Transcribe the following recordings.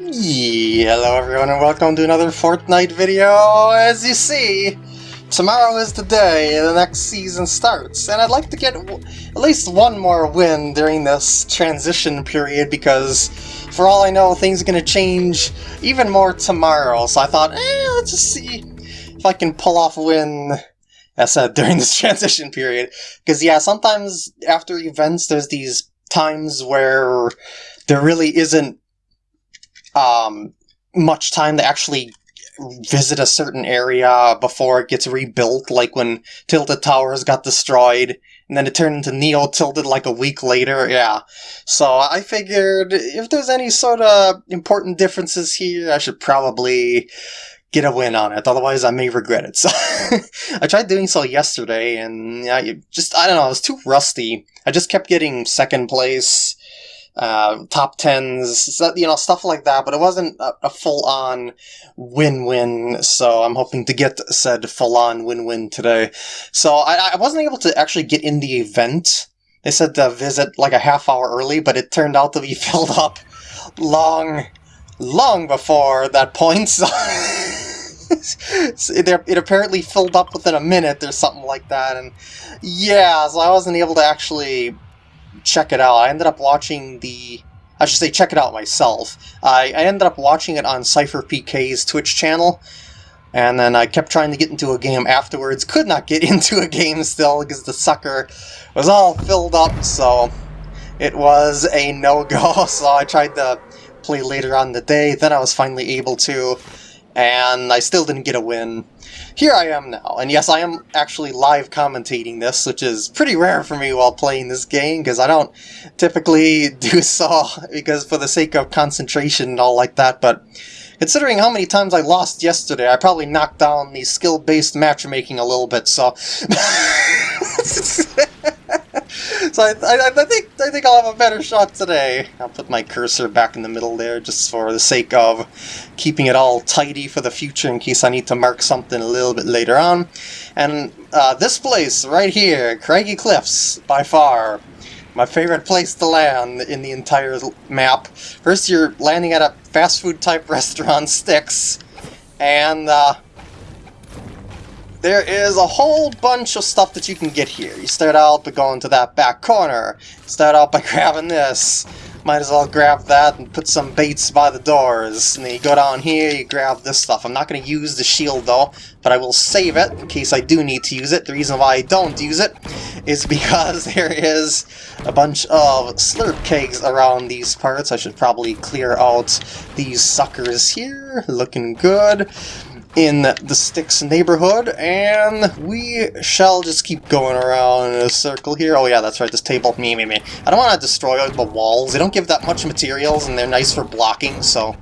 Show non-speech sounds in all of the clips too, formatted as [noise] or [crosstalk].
Hello everyone and welcome to another Fortnite video. As you see, tomorrow is the day the next season starts, and I'd like to get at least one more win during this transition period because, for all I know, things are going to change even more tomorrow, so I thought, eh, let's just see if I can pull off a win I said [laughs] during this transition period. Because yeah, sometimes after events there's these times where there really isn't um, much time to actually visit a certain area before it gets rebuilt, like when Tilted Towers got destroyed, and then it turned into Neo Tilted like a week later, yeah. So I figured if there's any sort of important differences here, I should probably get a win on it, otherwise I may regret it. [laughs] So I tried doing so yesterday, and I just, I don't know, I was too rusty. I just kept getting second place, uh, top tens, you know, stuff like that, but it wasn't a, a full-on win-win, so I'm hoping to get said full-on win-win today. So I, I wasn't able to actually get in the event. They said to visit like a half hour early, but it turned out to be [laughs] filled up long, long before that point, so... [laughs] it, it apparently filled up within a minute or something like that, and yeah, so I wasn't able to actually check it out. I ended up watching the... I should say check it out myself. I, I ended up watching it on CypherPK's Twitch channel, and then I kept trying to get into a game afterwards. Could not get [laughs] into a game still because the sucker was all filled up, so it was a no-go. [laughs] So I tried to play later on the day, then I was finally able to, and I still didn't get a win. Here I am now, and yes, I am actually live commentating this, which is pretty rare for me while playing this game, because I don't typically [laughs] do so, because for the sake of concentration and all like that, but considering how many times I lost yesterday, I probably knocked down the skill-based matchmaking a little bit, so... [laughs] [laughs] so I, I, I, think I think I'll have a better shot today. I'll put my cursor back in the middle there just for the sake of keeping it all tidy for the future in case I need to mark something a little bit later on. And uh, this place right here, Craggy Cliffs, by far my favorite place to land in the entire map. First you're landing at a fast food type [laughs] restaurant, Sticks, and uh, there is a whole bunch of stuff that you can get here. You start out by going to that back corner. Start out by [laughs] grabbing this. Might as well grab that and put some baits by the doors. And then you go down here, you grab this stuff. I'm not going to use the shield though, but I will save it in case I do need to use it. The reason why I don't use it is [laughs] because there is a bunch of slurp kegs around these parts. I should probably clear out these suckers here. Looking good in the Styx neighborhood, and we shall just keep going around in a circle here. Oh yeah, that's right, this table, me, me, me. I don't want to destroy the walls. They don't give that much materials, and they're nice for blocking, so...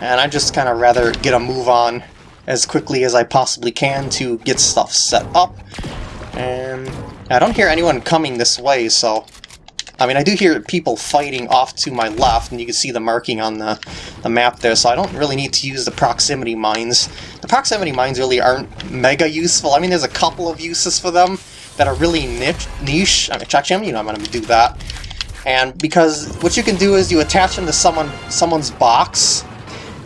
And I just kind of rather get a move on as quickly as I possibly can to get stuff set up. And I don't hear anyone coming this way, so I mean, I do hear people fighting off to my left, and you can see the marking on the, the map there, so I don't really need to use the proximity mines. The proximity mines really aren't mega useful. I mean, there's a couple of uses for them that are really niche. niche. I mean, actually, you know I'm going to do that. And because what you can do is you attach them to someone someone's box,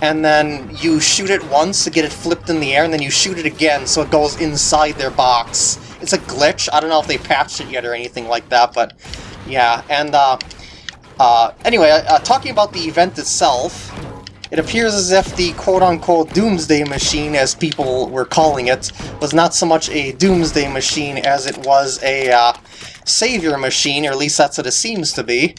and then you shoot it once to get it flipped in the air, and then you shoot it again so it goes inside their box. It's a glitch. I don't know if they patched it yet or anything like that, but yeah, and uh, uh, anyway, uh, talking about the event itself, it appears as if the quote-unquote Doomsday Machine, as people were calling it, was not so much a Doomsday Machine as it was a uh, Savior Machine, or at least that's what it seems to be.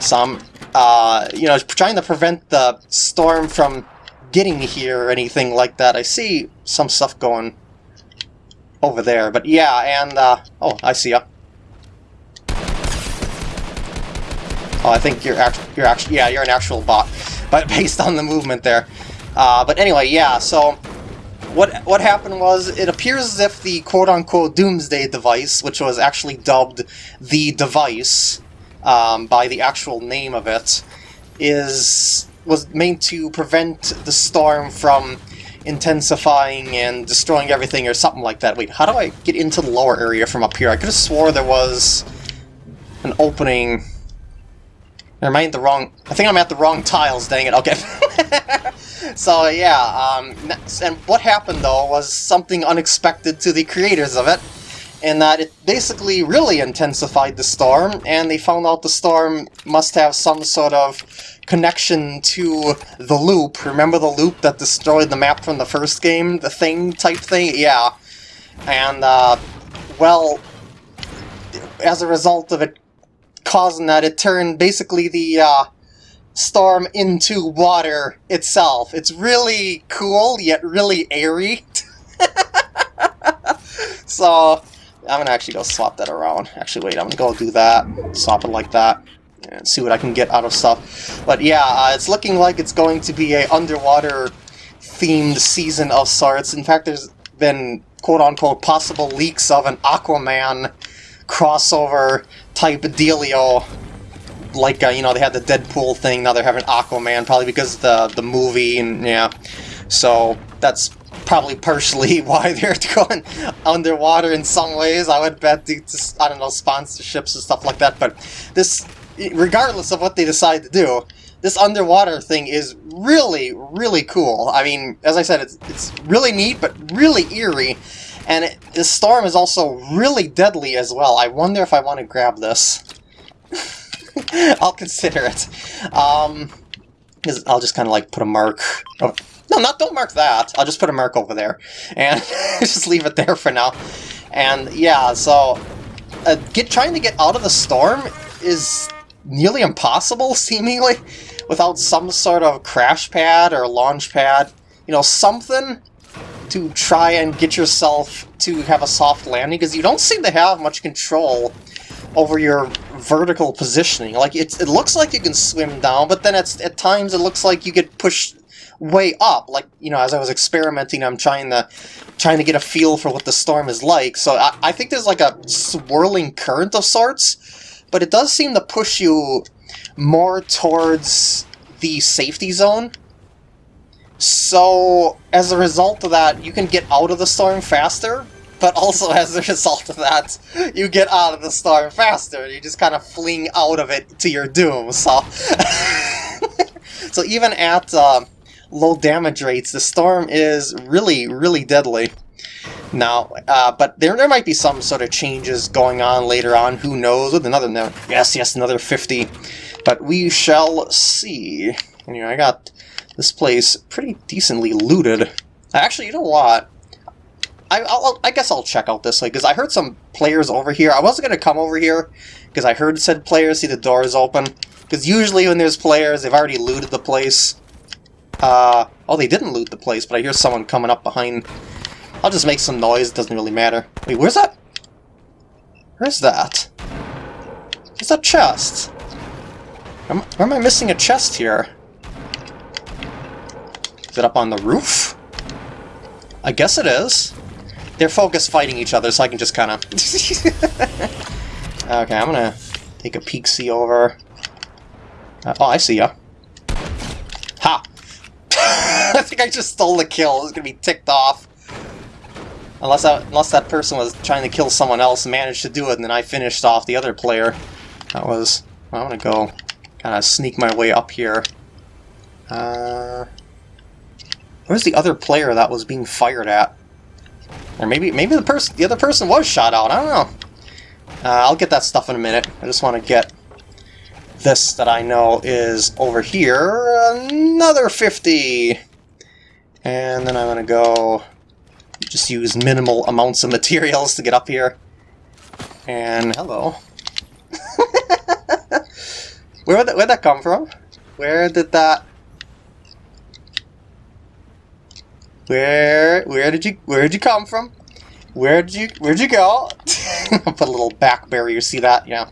Some, uh, you know, trying to prevent the storm from getting here or anything like that. I see some stuff going over there, but yeah, and, uh, oh, I see ya. Oh, I think you're actually, you're actually, yeah, you're an actual bot, [laughs] but based on the movement there. Uh, but anyway, yeah. So what what happened was it appears as if the quote-unquote Doomsday device, which was actually dubbed the device um, by the actual name of it, is was meant to prevent the storm from intensifying and destroying everything or something like that. Wait, how do I get into the lower area from up here? I could have swore there was an opening Never mind, the wrong... I think I'm at the wrong tiles, dang it, okay. [laughs] so, yeah, um, and what happened, though, was something unexpected to the creators of it, in that it basically really intensified the storm, and they found out the storm must have some sort of connection to the loop. Remember the loop that destroyed the map from the first game? The thing type thing? Yeah. And, uh, well, as a result of it causing that, it turned basically the, uh, storm into water itself. It's really cool, yet really airy. [laughs] so, I'm gonna actually go swap that around. Actually, wait, I'm gonna go do that. Swap it like that. And see what I can get out of stuff. But yeah, uh, it's looking like it's going to be a underwater themed season of sorts. In fact, there's been quote-unquote possible leaks of an Aquaman crossover type of dealio. Like, uh, you know, they had the Deadpool thing, now they're having Aquaman, probably because the, the movie, and yeah. So, that's probably partially [laughs] why they're [laughs] going underwater in some ways. I would bet to, I don't know, sponsorships and stuff like that. But this, regardless of what they decide to do, this underwater thing is really, really cool. I mean, as I said, it's, it's really neat, but really eerie. And it, the storm is also really deadly as well. I wonder if I want to grab this. [laughs] I'll consider it. Um, I'll just kind of like put a mark. Oh, no, not don't mark that. I'll just put a mark over there. And [laughs] just leave it there for now. And yeah, so uh, get trying to get out of the storm is nearly impossible, [laughs] seemingly, without some sort of crash pad or launch pad. You know, something to try and get yourself to have a soft landing, because you don't seem to have much control over your vertical positioning. Like, it, it looks like you can swim down, but then it's, at times it looks like you get pushed way up. Like, you know, as I was experimenting, I'm trying to trying to get a feel for what the storm is like. So I, I think there's like a swirling current of sorts, but it does seem to push you more towards the safety zone. So, as a result of that, you can get out of the storm faster, but also as a [laughs] result of that, you get out of the storm faster. You just kind of fling out of it to your doom, so... [laughs] so even at... Uh, low damage rates, the storm is really, really deadly. Now, uh, but there, there might be some sort of changes going on later on, who knows, with another, no, yes, yes, another 50, but we shall see. Know, I got this place pretty decently looted. Actually, you know what? I, I'll, I guess I'll check out this, like, because I heard some players over here. I wasn't going to come over here, because I heard said players see the doors open. Because usually when there's players, they've already looted the place. Uh, oh, they didn't loot the place, but I hear someone coming up behind. I'll just make some noise, it doesn't really matter. Wait, where's that? Where's that? Where's that chest? Where am I missing a chest here? It up on the roof? I guess it is. They're focused fighting each other, so I can just kind of... [laughs] okay, I'm gonna take a peek-see over. Uh, oh, I see ya. Ha! [laughs] I think I just stole the kill. It's gonna be ticked off. Unless, I, unless that person was trying to kill someone else and managed to do it, and then I finished off the other player. That was... Well, I'm gonna go kind of sneak my way up here. Uh, where's the other player that was being fired at? Or maybe maybe the person the other person was shot out. I don't know. Uh, I'll get that stuff in a minute. I just want to get this that I know is over here. Another 50! And then I'm going to go just use minimal amounts of materials to get up here. And hello. [laughs] Where did that, where'd that come from? Where did that... Where where did you where did you come from? Where did you where'd you go? [laughs] Put a little back barrier, see that? Yeah.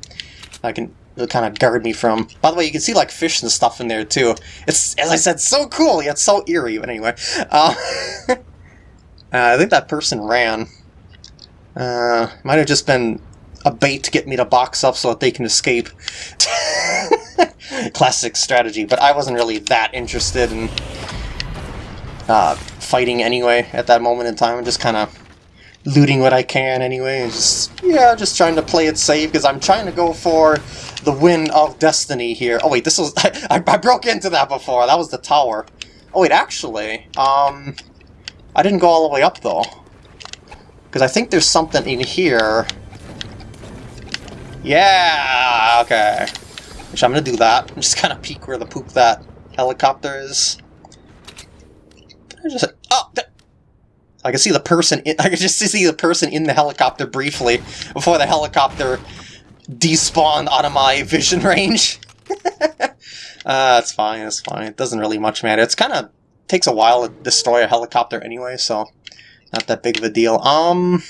I can to kind of guard me from. By the way, you can see like fish and stuff in there too. It's, as I said, so cool, yet so eerie, but anyway. Uh, [laughs] uh, I think that person ran. Uh, might have just been a bait to get me to box up so that they can escape. [laughs] Classic strategy, but I wasn't really that interested in uh, fighting anyway at that moment in time. I'm just kind of looting what I can anyway. Just yeah, just trying to play it safe because I'm trying to go for the win of destiny here. Oh wait, this was [laughs] I, I broke into that before. That was the tower. Oh wait, actually, um, I didn't go all the way up though because I think there's something in here. Yeah, okay. Which I'm gonna do that. I'm just kind of peek where the poop that helicopter is. I just oh. I can see the person. In, [laughs] I can just see the person in the helicopter briefly before the helicopter despawned out of my vision [laughs] range. [laughs] uh, it's fine. It's fine. It doesn't really much matter. It's kind of takes a while to destroy a helicopter anyway, so not that big of a deal. Um,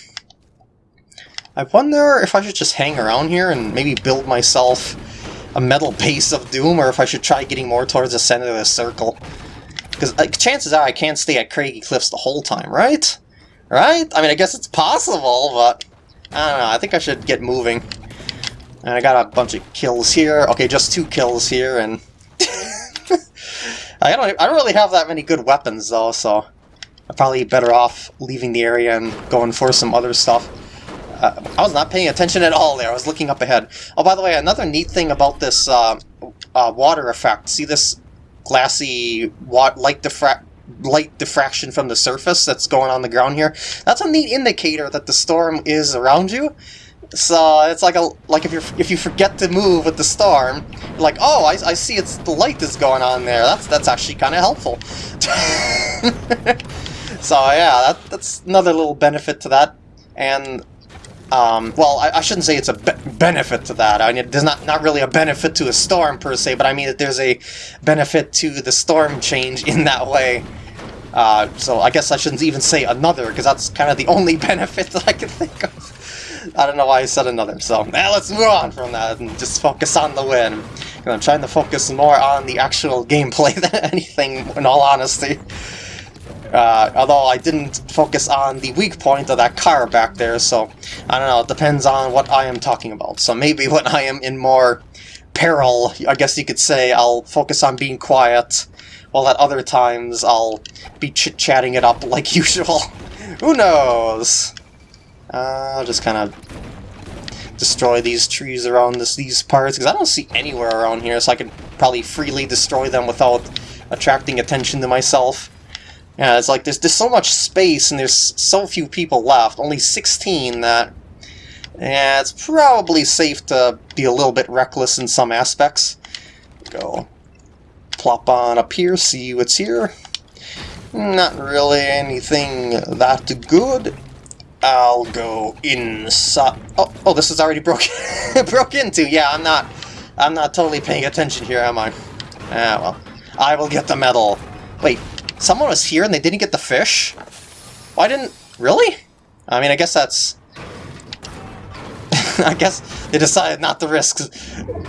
I wonder if I should just hang around here and maybe build myself a metal base of doom, or if I should try getting more towards the center of the circle. Because chances are I can't stay at Craggy Cliffs the whole time, right? Right? I mean, I guess it's possible, but... I don't know, I think I should get moving. And I got a bunch of kills here. Okay, just two kills here, and... [laughs] I don't I don't really have that many good weapons, though, so... I'm probably better off leaving the area and going for some other stuff. Uh, I was not paying attention at all there. I was looking up ahead. Oh, by the way, another neat thing about this uh, uh, water effect. See this glassy light, diffra light diffraction from the surface that's going on the ground here? That's a neat indicator that the storm is around you. So it's like a like if you if you forget to move with the storm, like oh I, I see it's the light is going on there. That's that's actually kind of helpful. [laughs] so yeah, that, that's another little benefit to that. And um, well, I, I, shouldn't say it's a be benefit to that. I mean, there's not, not really a benefit to a storm per se, but I mean that there's a benefit to the storm change in that way. Uh, so I guess I shouldn't even say another, because that's kind of the only [laughs] benefit that I can think of. I don't know why I said another, so now let's move on from that and just focus on the win. I'm trying to focus more on the actual gameplay [laughs] than anything, in all honesty. Uh, although I didn't focus on the weak point of that car back there, so I don't know, it depends on what I am talking about. So maybe [laughs] when I am in more peril, I guess you could say, I'll focus on being quiet, while at other times I'll be chit-chatting it up [laughs] like usual. Who knows? Uh, I'll just kind of destroy these trees around this, these parts, because I don't see anywhere around here, so I could probably freely destroy them without attracting attention to myself. Yeah, it's like there's, there's so much space and there's so few people left, only 16, that yeah, it's probably safe to be a little bit reckless in some aspects. Go plop on up here, see what's here. Not really anything that good. I'll go inside. Oh, oh, this is already broken [laughs] broke into. Yeah, I'm not. I'm not totally paying attention here, am I? Ah, well. I will get the metal. Wait, Someone was here and they didn't get the fish? Why didn't... Really? I mean, I guess that's... [laughs] I guess they decided not to risk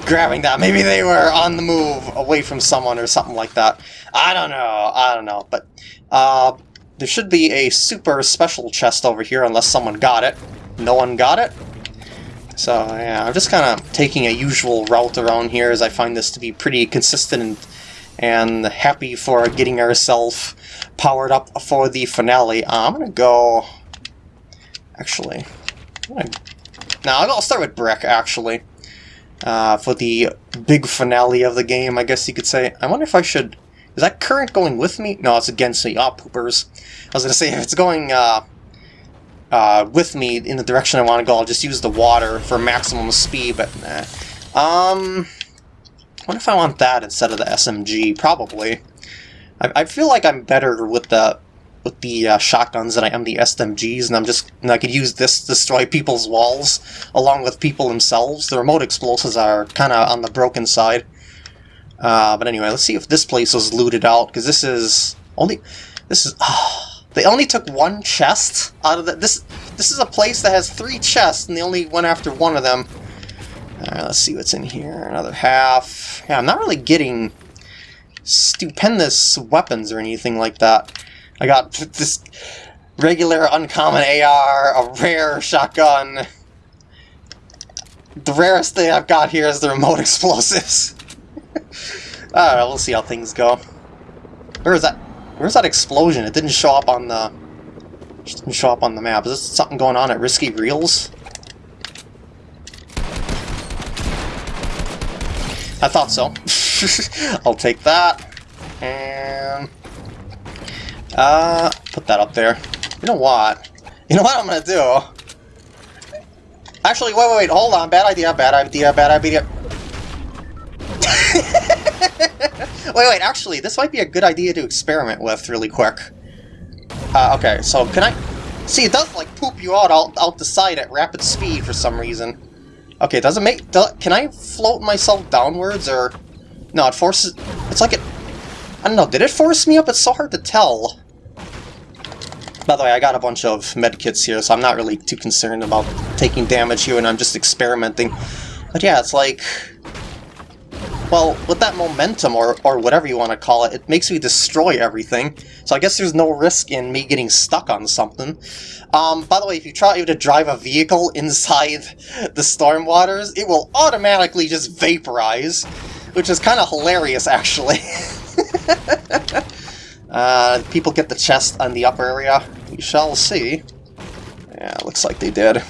grabbing that. Maybe they were on the move away from someone or something like that. I don't know. I don't know. But uh, there should be a super special chest over here unless someone got it. No one got it? So, yeah, I'm just kind of taking a usual route around here as I find this to be pretty consistent and and happy for getting ourselves powered up for the finale. Uh, I'm gonna go... Actually... Now, I'll start with Brick, actually. Uh, for the big finale of the game, I guess you could say. I wonder if I should... Is that current going with me? No, it's against me. Ah, poopers. I was gonna say, if it's going, uh, uh, with me in the direction I want to go, I'll just use the water for maximum speed, but nah. Um... What if I want that instead of the SMG? Probably. I, I feel like I'm better with the with the uh, shotguns than I am the SMGs, and I'm just and I could use this to destroy people's walls along with people themselves. The remote explosives are kind of on the broken side. Uh, but anyway, let's see if this place was looted out because this is only this is. Oh, they only took one chest out of the, this. This is a place that has three chests, and they only went after one of them. Alright, let's see what's in here. Another half. Yeah, I'm not really getting stupendous weapons or anything like that. I got this regular uncommon AR, a rare shotgun. The rarest thing I've got here is the remote [laughs] explosives. [laughs] Alright, we'll see how things go. Where is that? Where's that explosion? It didn't show up on the... Didn't show up on the map. Is this something going on at Risky Reels? I thought so. [laughs] I'll take that. And... Uh, put that up there. You know what? You know what I'm gonna do? Actually, wait, wait, wait, hold on. Bad idea, bad idea, bad idea. [laughs] wait, wait, actually, this might be a good idea to experiment with really quick. Uh, okay, so can I... See, it does, like, poop you out, out the side at rapid speed for some reason. Okay, does it make... Do, can I float myself downwards, or... No, it forces... It's like it... I don't know, did it force me up? It's so hard to tell. By the way, I got a bunch of medkits here, so I'm not really too concerned about taking damage here, and I'm just experimenting. But yeah, it's like... Well, with that momentum, or, or whatever you want to call it, it makes me destroy everything. So I guess there's no risk in me getting stuck on something. Um, by the way, if you try to drive a vehicle inside the storm waters, it will automatically just vaporize, which is kind of hilarious, actually. [laughs] uh, people get the chest on the upper area. We shall see. Yeah, looks like they did. Oh,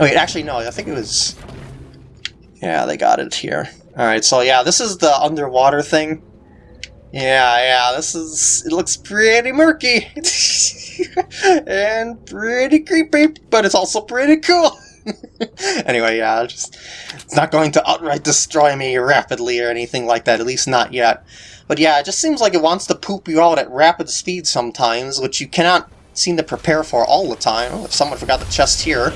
wait, actually, no, I think it was... Yeah, they got it here. Alright, so yeah, this is the underwater thing. Yeah, yeah, this is... It looks pretty murky. [laughs] and pretty creepy, but it's also pretty cool. [laughs] anyway, yeah, just... It's not going to outright destroy me rapidly or anything like that, at least not yet. But yeah, it just seems like it wants to poop you out at rapid speed sometimes, which you cannot seem to prepare for all the time. Oh, if someone forgot the chest here.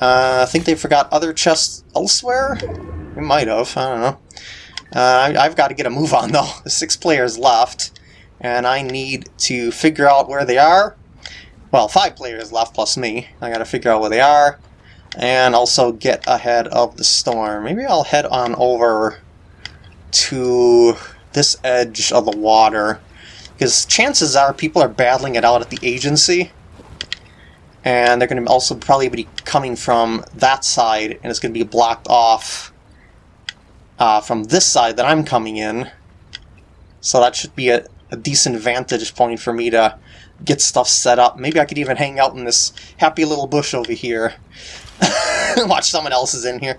Uh, I think they forgot other chests elsewhere? We might have, I don't know. Uh, I've got to get a move on [laughs] though. There's six players left, and I need to figure out where they are. Well, five players left plus me. I got to figure out where they are, and also get ahead of the storm. Maybe I'll head on over to this edge of the water, because chances are people are battling it out at the agency, and they're going to also probably be coming from that side, and it's going to be blocked off uh, from this side that I'm coming in. So that should be a, a decent vantage point for me to get stuff set up. Maybe I could even hang out in this happy little bush over here. [laughs] Watch someone else is in here.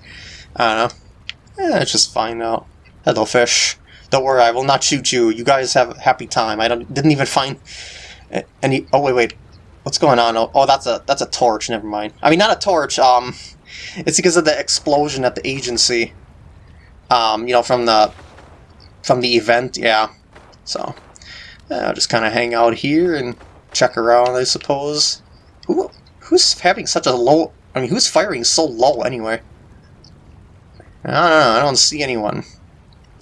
I don't know. Eh, it's just fine out. Hello, fish. Don't worry, I will not shoot you. You guys have a happy time. I don't didn't even find any... Oh, wait, wait. What's going on? Oh, that's a that's a torch. Never mind. I mean, not a torch. Um, It's because of the explosion at the agency um, you know, from the from the event, yeah. So I'll just kind of hang out here and check around, I suppose. Who who's having such a low? I mean, who's firing so low anyway? I don't know. I don't see anyone.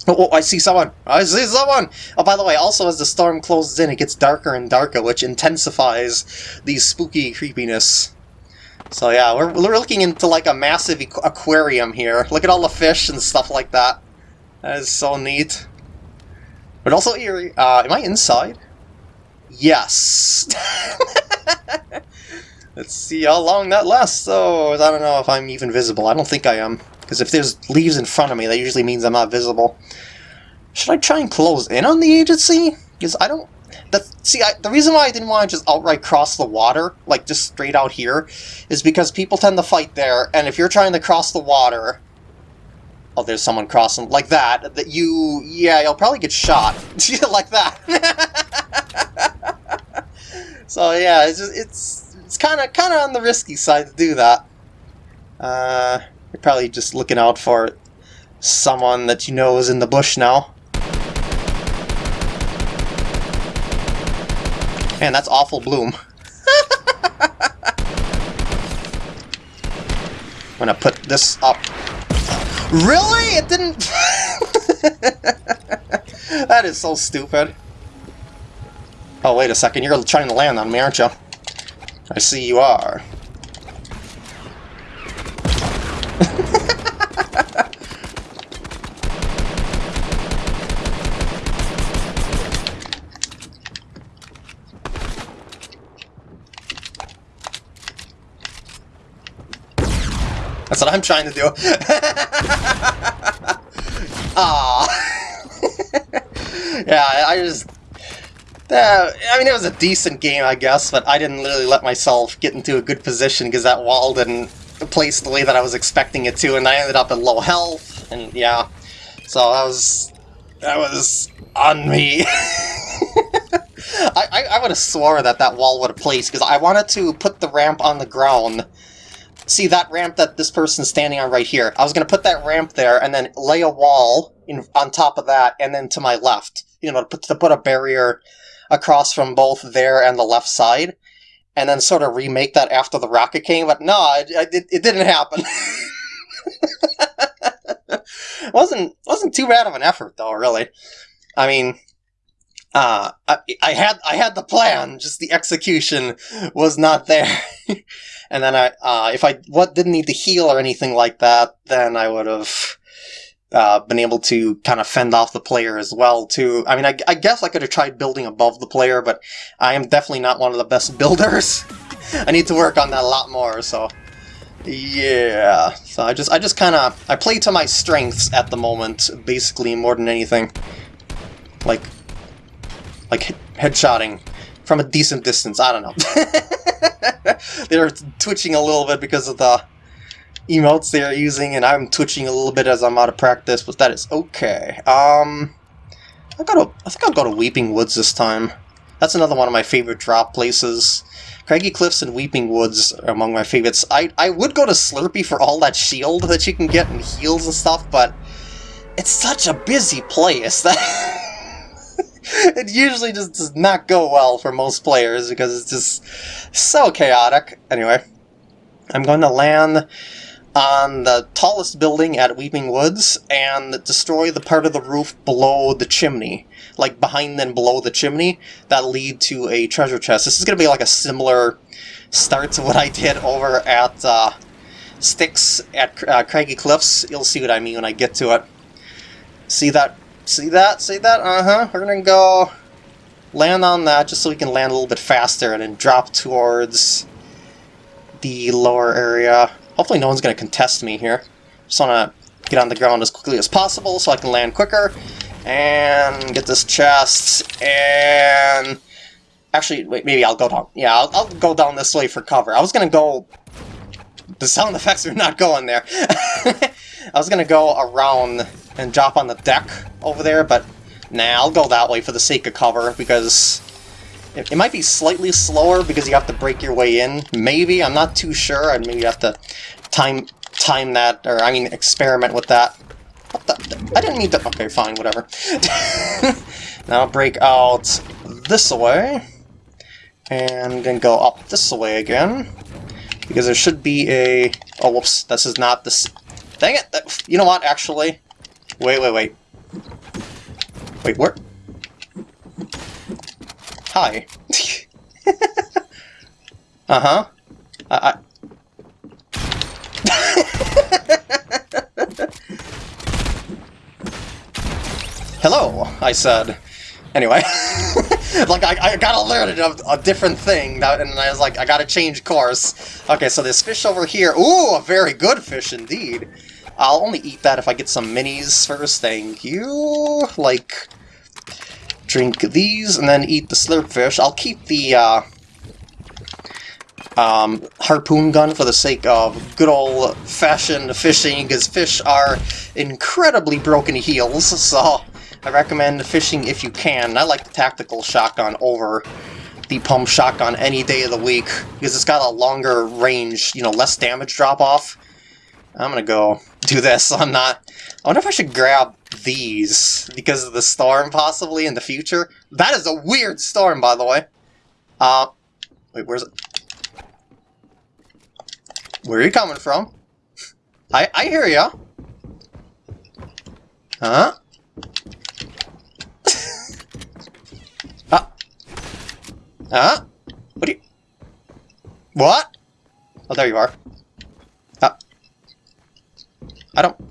[laughs] Oh, I see someone! I see someone! Oh, by the way, also as the storm closes in, it gets darker and darker, which intensifies the spooky creepiness. So yeah, we're, we're looking into like a massive aquarium here. Look at all the fish and stuff like that. That is so neat. But also eerie. Uh, am I inside? Yes! [laughs] Let's see how long that lasts, though. I don't know if I'm even visible. I don't think I am. Because if there's leaves in front of me, that usually means I'm not visible. Should I try and close in on the agency? Because I don't the, see, I, the reason why I didn't want to just outright cross the water, like just straight out here, is because people tend to fight there, and if you're trying to cross the water, oh, there's someone crossing, like that, that you, yeah, you'll probably get shot, [laughs] like that. [laughs] so yeah, it's just, it's it's kind of kind of on the risky side to do that. Uh, you're probably just looking out for someone that you know is in the bush now. Man, that's awful bloom. [laughs] I'm gonna put this up. Really? It didn't... [laughs] that is so stupid. Oh, wait a second. You're trying to land on me, aren't you? I see you are. That's what I'm trying to do. [laughs] Ah. [laughs] yeah, I, I just... Uh, I mean, it was a decent game, I guess, but I didn't really let myself get into a good position because that wall didn't place the way that I was expecting it to, and I ended up at low health, and yeah. So that was... that was on me. [laughs] I, I, I would have swore that that wall would have placed, because I wanted to put the ramp on the ground. See, that ramp that this person's standing on right here. I was going to put that ramp there, and then lay a wall in, on top of that, and then to my left. You know, to put, to put a barrier across from both there and the left side, and then sort of remake that after the rocket came, but no, it, it, it didn't happen. [laughs] wasn't wasn't too bad of an effort though, really. I mean, uh, I, I had I had the plan, just the execution was not there. [laughs] and then I, uh, if I what didn't need to heal or anything like that, then I would have uh, been able to kind of fend off the player as well too. I mean, I, I guess I could have tried building above the player, but I am definitely not one of the best [laughs] builders. I need to work on that a lot more, so... Yeah, so I just I just kind of I play to my strengths at the moment, basically more than anything. Like like headshotting from a decent distance. I don't know. [laughs] They're twitching a little bit because of the emotes they are using, and I'm twitching a little bit as I'm out of practice, but that is okay. Um, I gotta, I think I'll go to Weeping Woods this time. That's another one of my favorite drop places. Craggy Cliffs and Weeping Woods are among my favorites. I, I would go to Slurpy for all that shield that you can get and heals and stuff, but it's such a busy place that [laughs] it usually just does not go well for most players because it's just so chaotic. Anyway, I'm going to land on the tallest building at Weeping Woods and destroy the part of the roof below the chimney. Like behind and below the chimney that lead to a treasure chest. This is going to be like a similar start to what I did over at uh, Styx at uh, Craggy Cliffs. You'll see what I mean when I get to it. See that? See that? See that? Uh-huh. We're going to go land on that just so we can land a little bit faster and then drop towards the lower area. Hopefully no one's going to contest me here. Just want to get on the ground as quickly as possible so I can land quicker. And get this chest. And... Actually, wait, maybe I'll go down. Yeah, I'll, I'll go down this way for cover. I was going to go... The sound effects are not going there. [laughs] I was going to go around and drop on the deck over there, but nah, I'll go that way for the sake of cover, because it, it might be slightly slower because you have to break your way in. Maybe, I'm not too sure. I maybe you have to time time that, or I mean experiment with that. What the? I didn't need to... Okay, fine, whatever. [laughs] now break out this way. And then go up this way again. Because there should be a... Oh, whoops. This is not this... Dang it! You know what, actually? Wait, wait, wait. Wait, where... Hi. [laughs] uh-huh. I... I... [laughs] Hello, I said. Anyway, [laughs] like I, I got alerted of a different thing, that, and I was like, I gotta change course. Okay, so this fish over here. Ooh, a very good fish indeed. I'll only eat that if I get some minis first, thank you. Like, drink these, and then eat the slurp fish. I'll keep the, uh, um, harpoon gun for the sake of good old-fashioned fishing, because fish are incredibly broken heals, so I recommend fishing if you can. I like the tactical shotgun over the pump shotgun any day of the week, because it's got a longer range, you know, less damage drop-off. I'm gonna go do this, [laughs] I'm not... I wonder if I should grab these, because of the storm, possibly, in the future. That is a weird storm, by the way. Uh, wait, where's it? Where are you coming from? I I hear ya. Huh? [laughs] ah. Huh? What do you... What? Oh, there you are. Ah. I don't...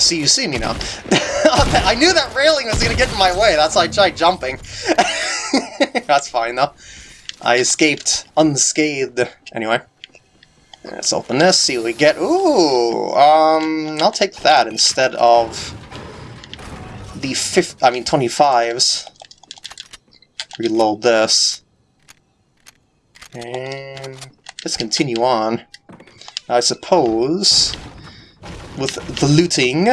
See you see me now. [laughs] I knew that railing was going to get in my way, that's why I tried jumping. [laughs] that's fine, though. I escaped unscathed. Anyway. Let's open this, see what we get. Ooh! Um, I'll take that instead of the fifth, I mean 25s. reload this. And let's continue on. I suppose with the looting,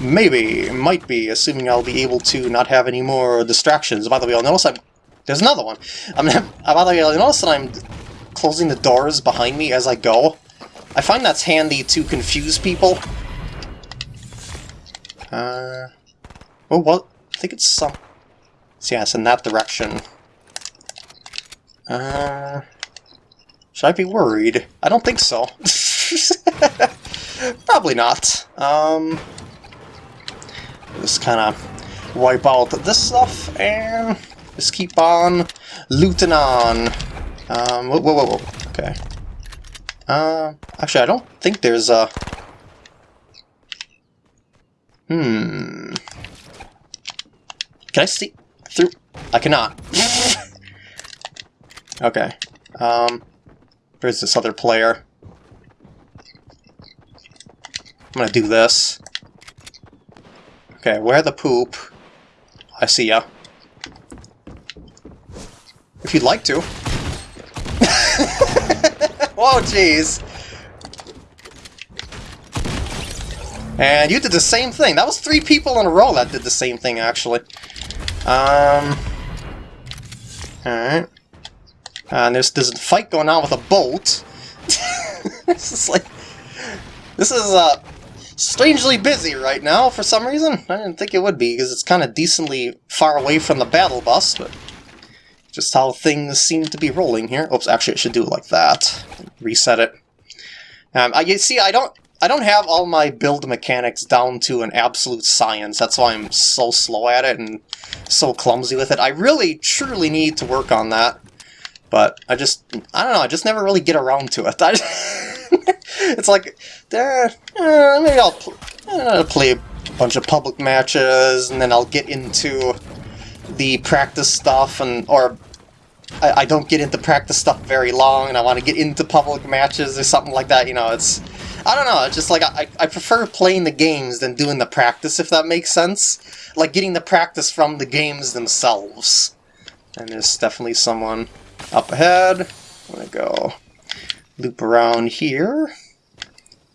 maybe, might be, assuming I'll be able to not have any more distractions. By the way, I'll notice I'm... There's another one. I'm, [laughs] by the way, I'll notice that I'm closing the doors behind me as I go. I find that's handy to confuse people. Uh... Oh, what? I think it's some... So yeah, it's in that direction. Uh... Should I be worried? I don't think so. [laughs] [laughs] Probably not. Um, just kind of wipe out this stuff and just keep on looting on. Um, whoa, whoa, whoa, whoa. Okay. Uh, actually, I don't think there's a... Hmm. Can I see through? I cannot. [laughs] okay. Um, there's this other player. I'm gonna do this. Okay, where the poop? I see ya. If you'd like to. [laughs] Whoa, jeez. And you did the same thing. That was three people in a row that did the same thing, actually. Um. Alright. And there's, a fight going on with a boat. [laughs] this is like... This is, uh, strangely busy right now for some reason. I didn't think it would be, because it's kind of decently far away from the battle bus, but just how things seem to be rolling here. Oops, actually I should do it like that. Reset it. Um, I, you see, I don't I don't have all my build mechanics down to an absolute science. That's why I'm so slow at it and so clumsy with it. I really, truly need to work on that. But I just, I don't know, I just never really get around to it. [laughs] [laughs] it's like, uh, maybe I'll pl uh, play a bunch of public matches, and then I'll get into the practice stuff, and or I, I don't get into practice stuff very long, and I want to get into public matches or something like that. You know, it's I don't know. It's just like I, I prefer playing the games than doing the practice, if that makes sense. Like getting the practice from the games themselves. And there's definitely someone up ahead. I'm gonna go loop around here.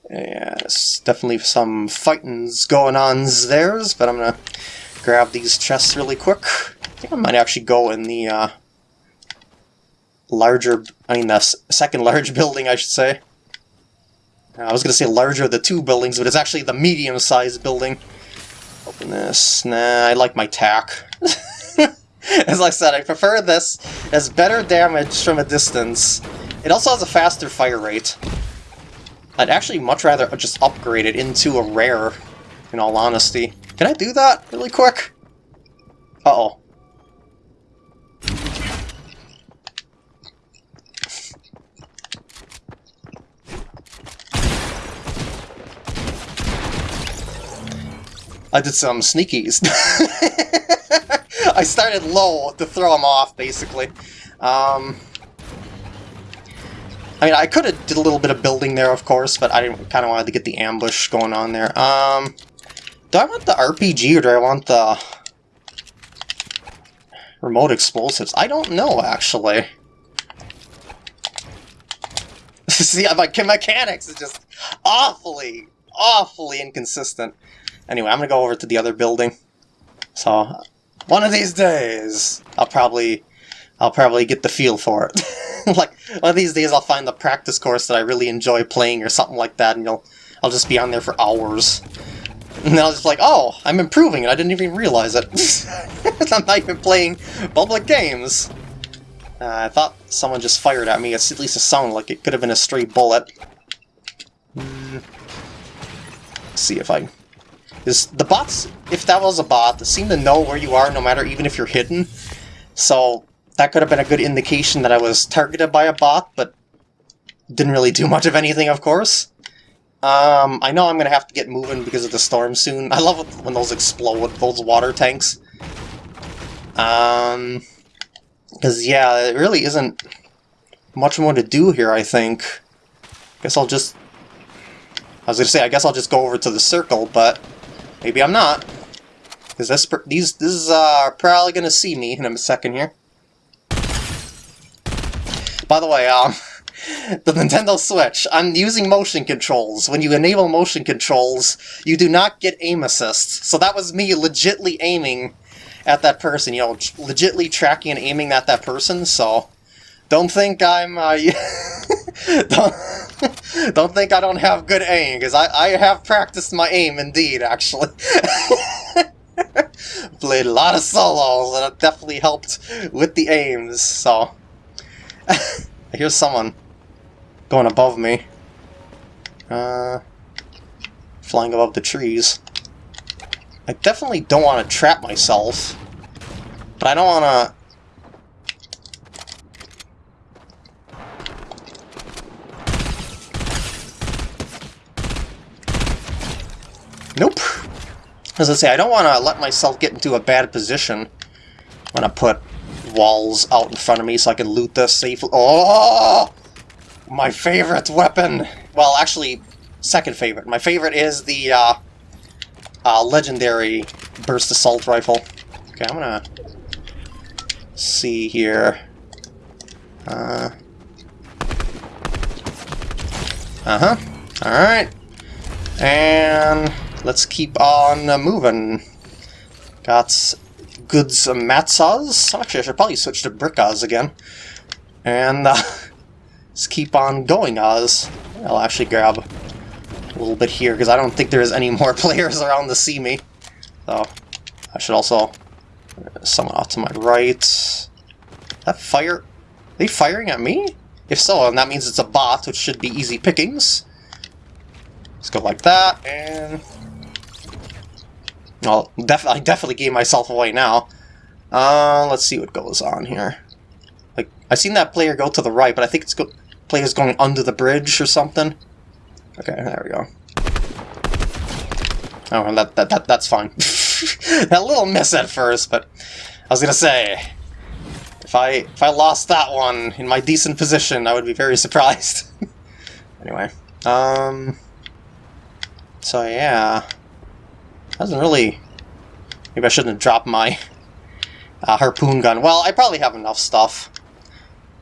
Yes, definitely some fighting's going on there, but I'm gonna grab these chests really quick. I think I might actually go in the uh, larger, I mean the second [laughs] large building, I should say. I was gonna say larger of the two buildings, but it's actually the medium-sized building. Open this. Nah, I like my tack. [laughs] As I said, I prefer this. It has better damage from a distance. It also has a faster fire rate. I'd actually much rather just upgrade it into a rare, in all honesty. Can I do that really quick? Uh-oh. I did some sneakies. [laughs] I started low to throw him off, basically. Um, I mean, I could have did a little bit of building there, of course, but I kind of wanted to get the ambush going on there. Um, do I want the RPG or do I want the remote explosives? I don't know, actually. [laughs] See, my mechanics is just awfully, awfully inconsistent. Anyway, I'm gonna go over to the other building. So, one of these days, I'll probably, I'll probably get the feel for it. [laughs] like, one of these days I'll find the practice course that I really enjoy playing or something like that, and you'll, I'll just be on there for hours. And I'll just be like, oh, I'm improving, and I didn't even realize it. [laughs] I'm not even playing public games. Uh, I thought someone just fired at me. It's at least it sounded like it could have been a stray bullet. Mm. see if I is the bots, if that was a bot, seem to know where you are no matter even if you're hidden. So that could have been a good indication that I was targeted by a bot, but didn't really do much of anything, of course. Um, I know I'm going to have to get moving because of the storm soon. I love when those explode, those water tanks. Um, because, yeah, it really isn't much more to do here, I think. Guess I'll just... I was going to say, I guess I'll just go over to the circle, but Maybe I'm not. Because this, these, this is uh, probably going to see me in a second here. By the way, um, [laughs] the Nintendo Switch, I'm using motion controls. When you enable motion controls, you do not get aim assist. So that was me legitly aiming at that person, you know, legitly tracking and aiming at that person, so don't think I'm, uh, [laughs] don't, [laughs] don't think I don't have good aim, because I, I have practiced my aim indeed, actually. Played a lot of solos, and it definitely helped with the aims, so... Here's someone going above me. Uh, flying above the trees. I definitely don't want to trap myself, but I don't want to... Nope. As I say, I don't want to let myself get into a bad position when I put walls out in front of me so I can loot this safely. Oh! My favorite weapon! Well, actually, second favorite. My favorite is the uh, uh, legendary burst assault rifle. Okay, I'm gonna see here. Uh huh. All right, and let's keep on uh, moving. Got goods uh, Matsas. Actually, I should probably switch to Brickas again. And uh, [laughs] let's keep on going, Oz. I'll actually grab a little bit here, because I don't think there's any [laughs] more players around to see me. So, I should also... Someone off to my right. That fire... Are they firing at me? If so, and that means it's a bot, which should be easy pickings. Let's go like that, and... Well, def I definitely gave myself away now. Uh, let's see what goes on here. Like, I've seen that player go to the right, but I think it's go player's going under the bridge or something. Okay, there we go. Oh, that, that, that that's fine. [laughs] that little miss at first, but I was gonna say, if I if I lost that one in my decent position, I would be very [laughs] surprised. anyway, um, so yeah, doesn't really. Maybe I shouldn't have dropped my uh, harpoon gun. Well, I probably have enough stuff.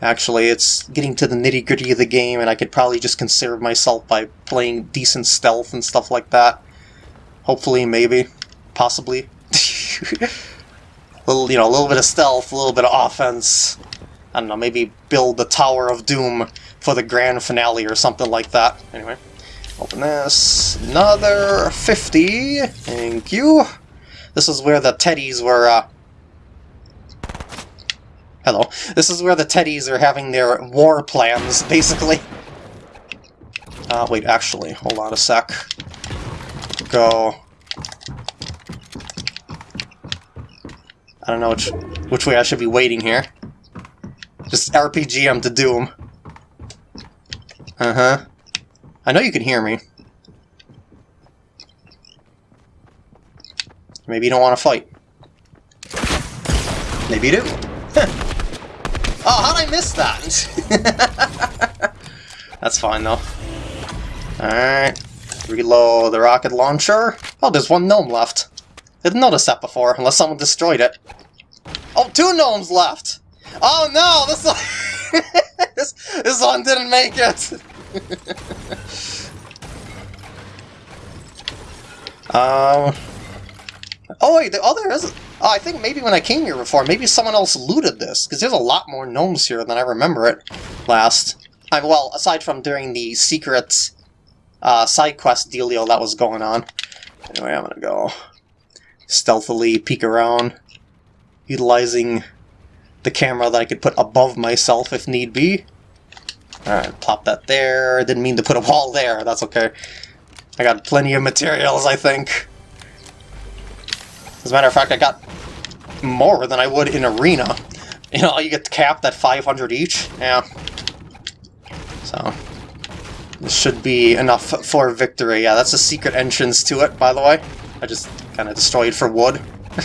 Actually, it's getting to the nitty-gritty of the game, and I could probably just conserve myself by playing decent stealth and stuff like that. Hopefully, maybe. Possibly. [laughs] little, you know, a little bit of stealth, a little bit of offense. I don't know, maybe build the Tower of Doom for the grand finale or something like that. Anyway, open this. Another 50. Thank you. This is where the teddies were uh, Hello. This is where the Teddies are having their war plans, [laughs] basically. Uh, wait, actually, hold on a sec. Go... I don't know which, which way I should be waiting here. Just RPG them to Doom. Uh-huh. I know you can hear me. Maybe you don't want to fight. Maybe you do. [laughs] Oh, how'd I miss that? [laughs] That's fine, though. Alright. Reload the rocket launcher. Oh, there's one gnome left. Didn't notice that before, unless someone destroyed it. Oh, two gnomes left! Oh no, this one, [laughs] this, this one didn't make it! [laughs] um... Oh wait, the other is Oh, I think maybe when I came here before, maybe someone else looted this, because there's a lot more gnomes here than I remember it last. I, well, aside from during the secret uh, side quest dealio that was going on. Anyway, I'm gonna go stealthily peek around, utilizing the camera that I could put above myself if need be. Alright, plop that there. Didn't mean to put a wall there, that's okay. I got plenty of materials, I think. As a matter of fact, I got more than I would in Arena. You know, you get capped at 500 each. Yeah. So, this should be enough for victory. Yeah, that's a secret entrance to it, by the way. I just kind of destroyed for wood. [laughs]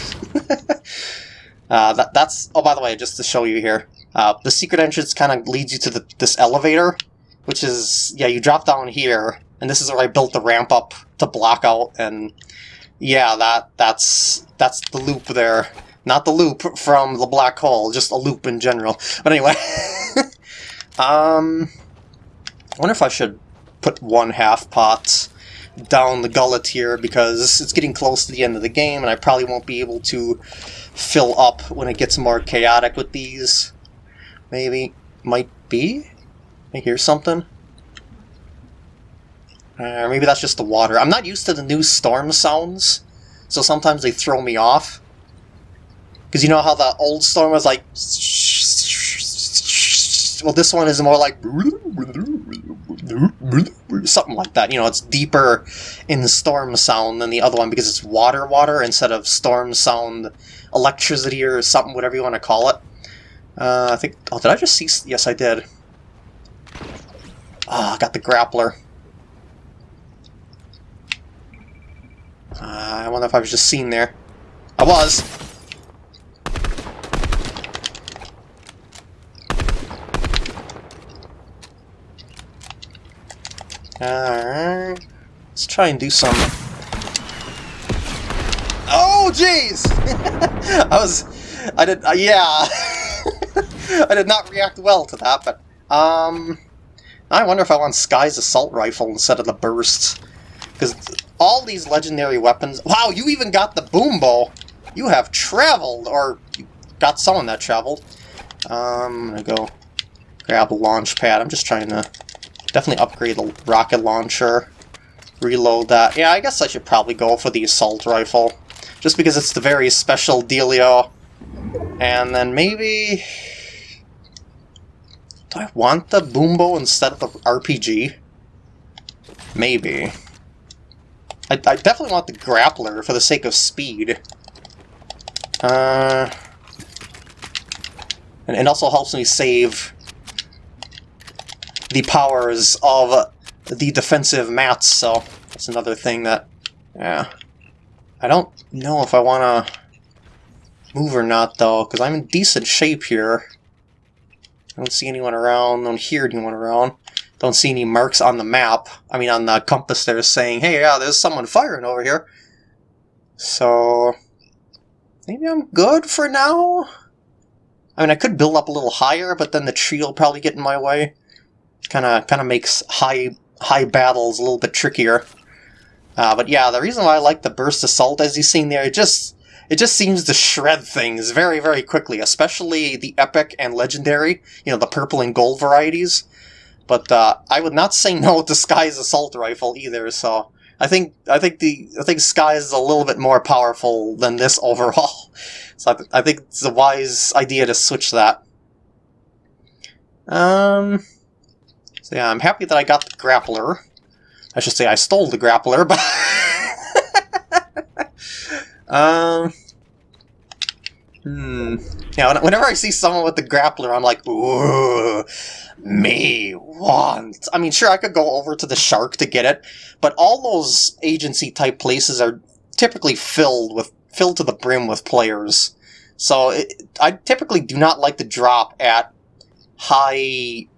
uh, that, that's... Oh, by the way, just to show you here. Uh, the secret entrance kind of leads you to the, this elevator, which is... Yeah, you drop down here, and this is where I built the ramp up to block out and Yeah, that that's that's the loop there. Not the loop from the black hole, just a loop in general. But anyway. [laughs] um I wonder if I should put one half pot down the gullet here because it's getting close to the end of the game and I probably won't be able to fill up when it gets more chaotic with these. Maybe. Might be? I hear something. Uh, maybe that's just the water. I'm not used to the new storm sounds, so sometimes they throw me off. Because you know how the old storm was like... Well, this one is more like... Something like that. You know, it's deeper in the storm sound than the other one because it's water water instead of storm sound electricity or something, whatever you want to call it. Uh, I think... Oh, did I just see... Yes, I did. Ah, oh, I got the grappler. Uh, I wonder if I was just seen there. I was! Alright. Let's try and do some... Oh, jeez! [laughs] I was... I did... Uh, yeah! [laughs] [laughs] I did not react well to that, but... Um... I wonder if I want Skye's assault rifle instead of the burst. Because all these legendary weapons... Wow, you even got the boom bow! You have traveled! Or you got someone that traveled. Um, I'm gonna go grab a launch pad. I'm just trying to definitely upgrade the rocket launcher. Reload that. Yeah, I guess I should probably go for the assault rifle. Just because it's the very special dealio. And then maybe... Do I want the boom bow instead of the RPG? Maybe. I, I definitely want the grappler for the sake of speed. Uh, and it also helps me save the powers of the defensive mats, so that's another thing that, yeah. I don't know if I want to move or not, though, because I'm in decent shape here. I don't see anyone around, don't hear anyone around. Don't see any marks on the map, I mean on the compass there saying, hey, yeah, there's someone firing over here. So, maybe I'm good for now? I mean, I could build up a little higher, but then the tree will probably get in my way. Kind of, kind of makes high, high battles a little bit trickier. Uh, but yeah, the reason why I like the burst assault, as you've seen there, it just, it just seems to shred things very, very quickly, especially the epic and legendary, you know, the purple and gold varieties. But uh, I would not say [laughs] no to Skye's assault rifle either. So I think I think the I think Skye is a little bit more powerful than this [laughs] overall. So I, th I think it's a wise idea to switch that. Um. So yeah, I'm happy that I got the grappler. I should say I stole the grappler, but. [laughs] um. Hmm. Yeah, whenever I see someone with the grappler, I'm like, ooh, me want. I mean, sure, I could go over to the shark to get it, but all those agency type places are typically filled with filled to the brim with players. So it, I typically do not like to drop at high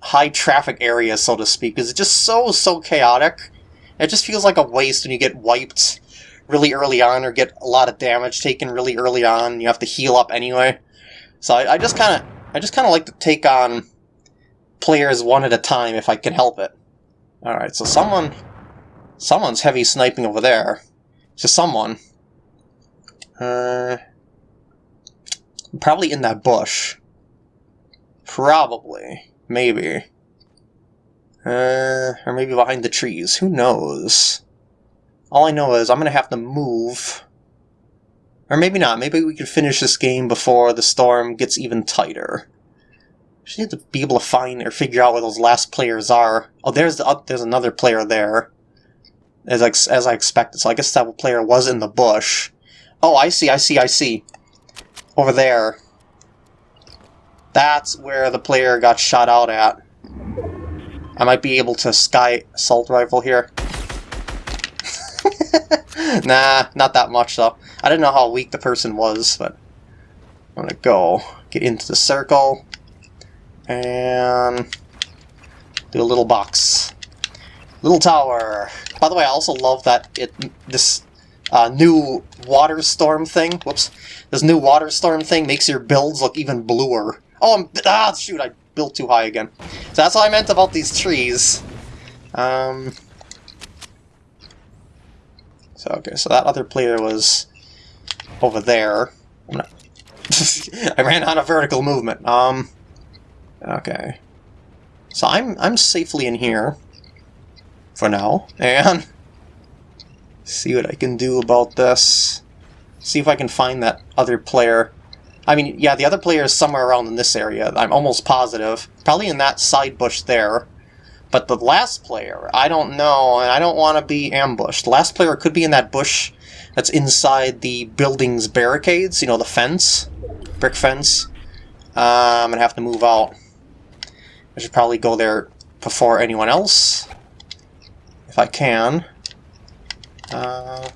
high traffic areas, so to speak, because it's just so so chaotic. It just feels like a waste when you get wiped really early on or get a lot of damage taken really early on. You have to heal up anyway. So I, I just kind of I just kind of like to take on players one at a time if I can help it. All right, so someone someone's heavy sniping over there. So someone. Uh, probably in that bush. Probably. Maybe. Uh, or maybe behind the trees. Who knows? All I know is I'm going to have to move. Or maybe not. Maybe we could finish this game before the storm gets even tighter. Just need to be able to find or figure out where those last players are. Oh, there's the, there's another player there. As I, as I expected. So I guess that player was in the bush. Oh, I see, I see, I see. Over there. That's where the player got shot out at. I might be able to sky assault rifle here. [laughs] nah, not that much though. I didn't know how weak the person was, but I'm gonna go get into the circle and do a little box. Little tower. By the way, I also love that it this uh, new water storm thing. Whoops. This new water storm thing makes your builds look even bluer. Oh, I'm, ah, shoot, I built too high again. So that's what I meant about these trees. Um, okay, so that other player was over there. [laughs] I ran out of vertical movement. Um, okay. So I'm, I'm safely in here for now, and see what I can do about this. See if I can find that other player. I mean, yeah, the other player is somewhere around in this area. I'm almost positive. Probably in that side bush there. But the last player, I don't know, and I don't want to be ambushed. The last player could be in that bush that's inside the building's barricades, you know, the fence, brick fence. Uh, I'm going to have to move out. I should probably go there before anyone else, if I can. Uh,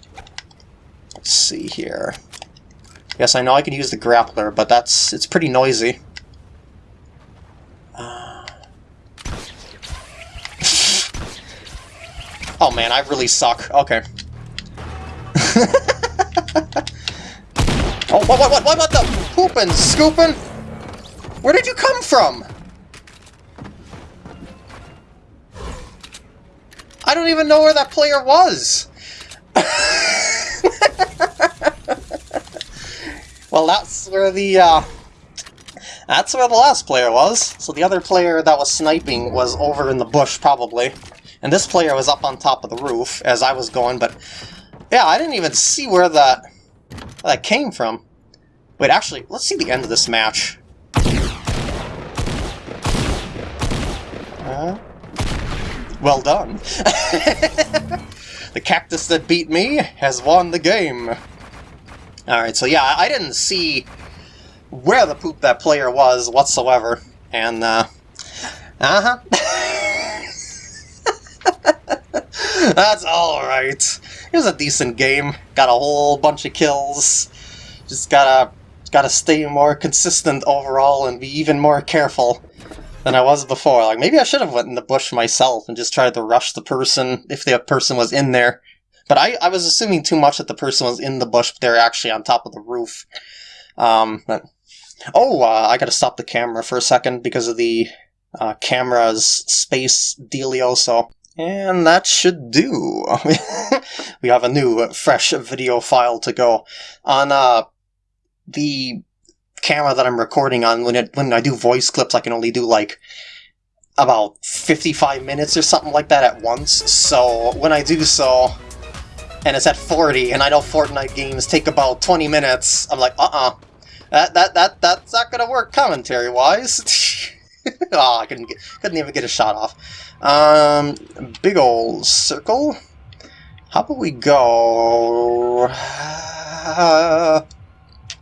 let's see here. Yes, I know I can use the grappler, but that's it's pretty noisy. Uh... oh man, I really suck. Okay. [laughs] oh, what, what, what, what, what the pooping, scooping? Where did you come from? I don't even know where that player was. [laughs] well, that's where the, uh, that's where the last player was. So the other player that was sniping was over in the bush, probably. And this player was up on top of the roof as I was going, but... Yeah, I didn't even see where that, that came from. Wait, actually, let's see the end of this match. Uh, well done. [laughs] the cactus that beat me has won the game. Alright, so yeah, I didn't see where the poop that player was whatsoever. And, uh... Uh-huh. [laughs] [laughs] That's alright. It was a decent game. Got a whole bunch of kills. Just gotta gotta stay more consistent overall and be even more careful than I was before. Like, maybe I should have went in the bush myself and just tried to rush the person if the person was in there. But I, I was assuming too much that the person was in the bush, but they're actually on top of the roof. Um, but, oh, uh, I gotta stop the camera for a second because of the uh, camera's space dealio, so... And that should do. [laughs] we have a new, fresh video file to go. On uh, the camera that I'm recording on, when, it, when I do voice clips, I can only do like about 55 minutes or something like that at once. So when I do so, and it's at 40, and I know Fortnite games take about 20 minutes, I'm like, uh-uh. That, that, that, that's not gonna work commentary-wise. oh, [laughs] I couldn't, get, couldn't even get a shot off. Um, big old circle. How about we go... Uh,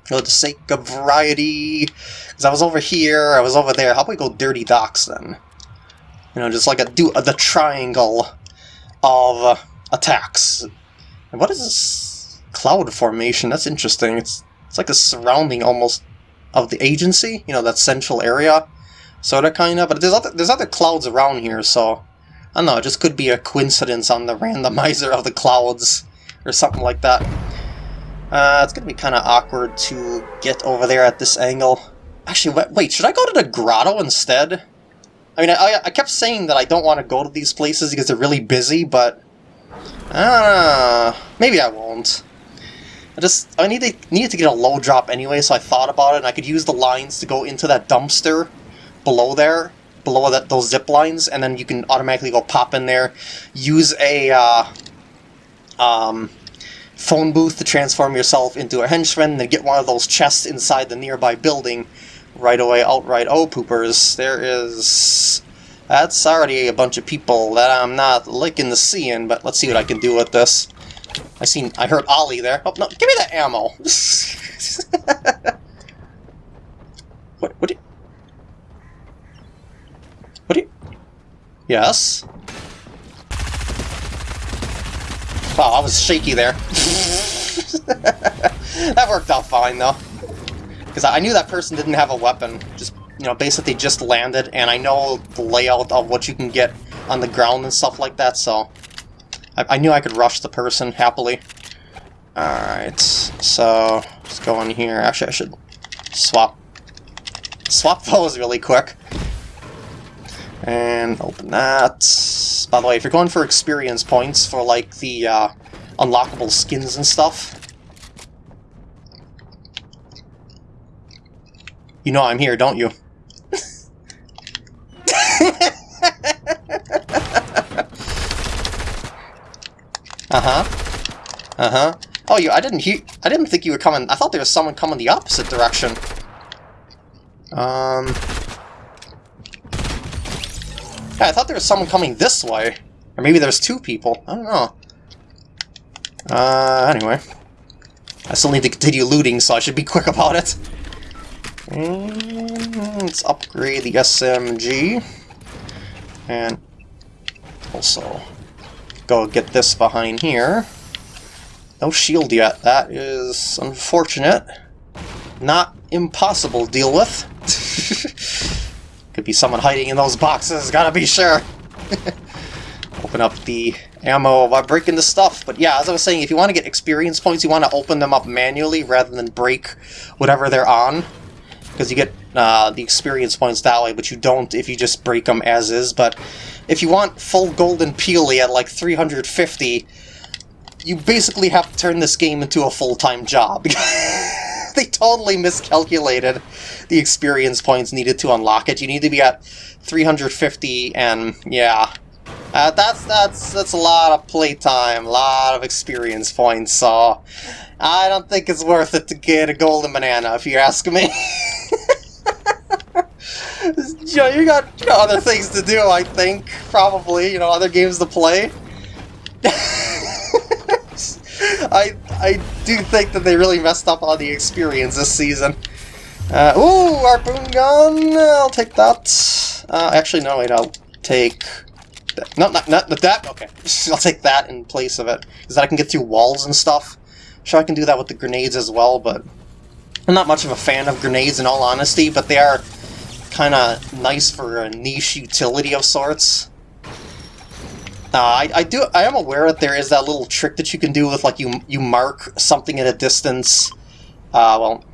for the sake of variety. Because I was over here, I was over there. How about we go Dirty Docks then? You know, just like a do the triangle of uh, attacks. And what is this cloud formation? That's interesting. It's it's like a surrounding almost of the agency. You know, that central area, sort of kind of. But there's other there's other clouds around here, so I don't know. It just could be a coincidence on the randomizer of the clouds or something like that. Uh, it's gonna be kind of awkward to get over there at this angle. Actually, wait, should I go to the grotto instead? I mean, I, I kept saying that I don't want to go to these places because they're really busy, but... Uh, maybe I won't. I just, I need to, needed to get a low drop anyway, so I thought about it, and I could use the lines to go into that dumpster below there, below that those zip lines, and then you can automatically go pop in there, use a, uh, um, phone booth to transform yourself into a henchman, then get one of those chests inside the nearby building right away outright. Oh, poopers, there is... That's already a bunch of people that I'm not liking the seeing, but let's see what I can do with this. I seen, I heard Ollie there. Oh, no, give me that ammo! [laughs] what. What do you... Yes? Wow, I was shaky there. [laughs] that worked out fine, though. Because I knew that person didn't have a weapon. Just, you know, basically just landed, and I know the layout of what you can get on the ground and stuff like that, so... I, I knew I could rush the person happily. Alright, so let's go in here. Actually, I should swap swap [laughs] those really quick. And open that. By the way, if you're going for experience points for like the uh, unlockable skins and stuff, you know I'm here, don't you? [laughs] uh-huh. Uh-huh. Oh, you, I didn't hear, I didn't think you were coming, I thought there was someone coming the opposite direction. Um... Yeah, I thought there was someone coming this way. Or maybe there's two people. I don't know. Uh, anyway. I still need to continue looting, so I should be quick about it. And let's upgrade the SMG. And also go get this behind here. No shield yet. That is unfortunate. Not impossible to deal with. [laughs] Could be someone hiding in those boxes, gotta be sure. [laughs] open up the ammo by breaking the stuff. But yeah, as I was saying, if you want to get experience points, you want to open them up manually rather than break whatever they're on. Because you get uh, the experience points that way, but you don't if you just break them as is. But if you want full golden peely at like 350, you basically have to turn this game into a full-time job. [laughs] they totally miscalculated the experience points needed to unlock it. You need to be at 350, and yeah, uh, that's that's that's a lot of playtime, a lot of experience points. So I don't think it's worth it to get a golden banana, if you ask me. [laughs] you know, you got, you got other things to do, I think. Probably, you know, other games to play. I I do think that they really messed up on the experience this season. Uh, ooh, harpoon gun! I'll take that. Uh, actually, no, wait, I'll take... That. No, not, not that, okay. [laughs] I'll take that in place of it. Because that I can get through walls and stuff. Sure, I can do that with the grenades as well, but... I'm not much of a fan of grenades in all honesty, but they are kind of nice for a niche utility of sorts. Uh, I, I do. I am aware that there is that little trick that you can do with like you you mark something at a distance. Uh, well,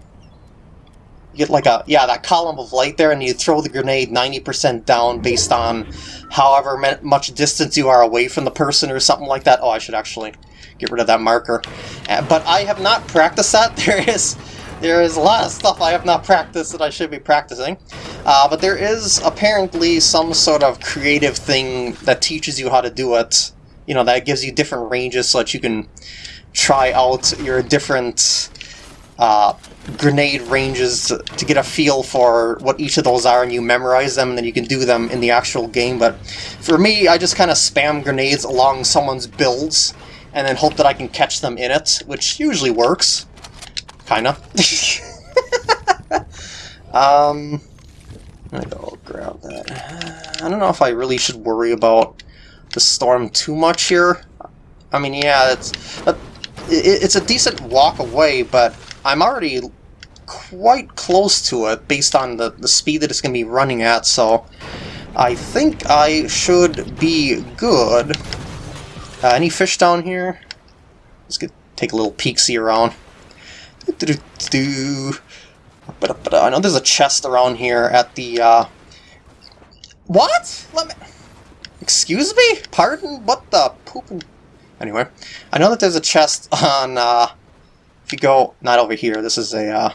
you get like a yeah that column of light there, and you throw the grenade ninety percent down based on however much distance you are away from the person or something like that. Oh, I should actually get rid of that marker. Uh, but I have not practiced that. [laughs] There is there is a lot of stuff I have not practiced that I should be practicing. Uh, but there is apparently some sort of creative thing that teaches you how to do it. You know, that gives you different ranges so that you can try out your different uh, grenade ranges to, to, get a feel for what each of those are and you memorize them and then you can do them in the actual game. But for me, I just kind of spam grenades along someone's builds and then hope that I can catch them in it, which usually works. Kinda. [laughs] um, I go grab that. I don't know if I really should worry about the storm too much here. I mean, yeah, it's it's a decent walk away, but I'm already quite close to it based on the, the speed that it's going to be running at, so I think I should be good. Uh, any fish down here? Let's get take a little peek-see around. I know there's a chest around here at the, uh... What? Let me... Excuse me? Pardon? What the pooping... Anyway, I know that there's a chest on, uh... If you go... Not over here, this is a, uh...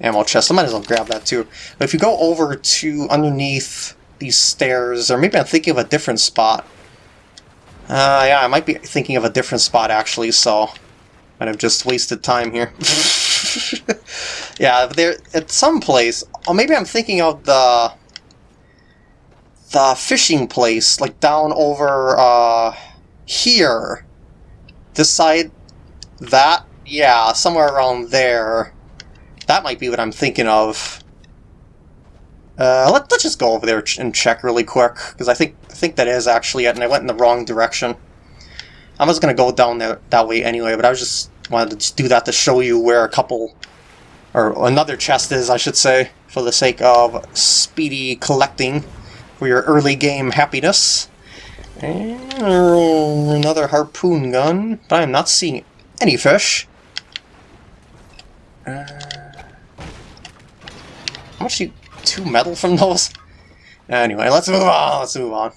Ammo chest. I might as well grab that too. But if you go over to underneath these stairs, or maybe I'm thinking of a different spot. Uh, yeah, I might be thinking of a different spot actually, so... Might have just wasted time here. [laughs] [laughs] yeah, there at some place. Or maybe I'm thinking of the the fishing place, like down over uh, here. This side, that yeah, somewhere around there. That might be what I'm thinking of. Uh, let, let's just go over there and check really quick, because I think I think that is actually it, and I went in the wrong direction. I was going to go down there that way anyway, but I was just wanted to just do that to show you where a couple, or another chest is, I should say, for the sake of speedy collecting for your early game happiness. And another harpoon gun, but I am not seeing any fish. Uh, how much you... Two metal from those? Anyway, let's move on, let's move on.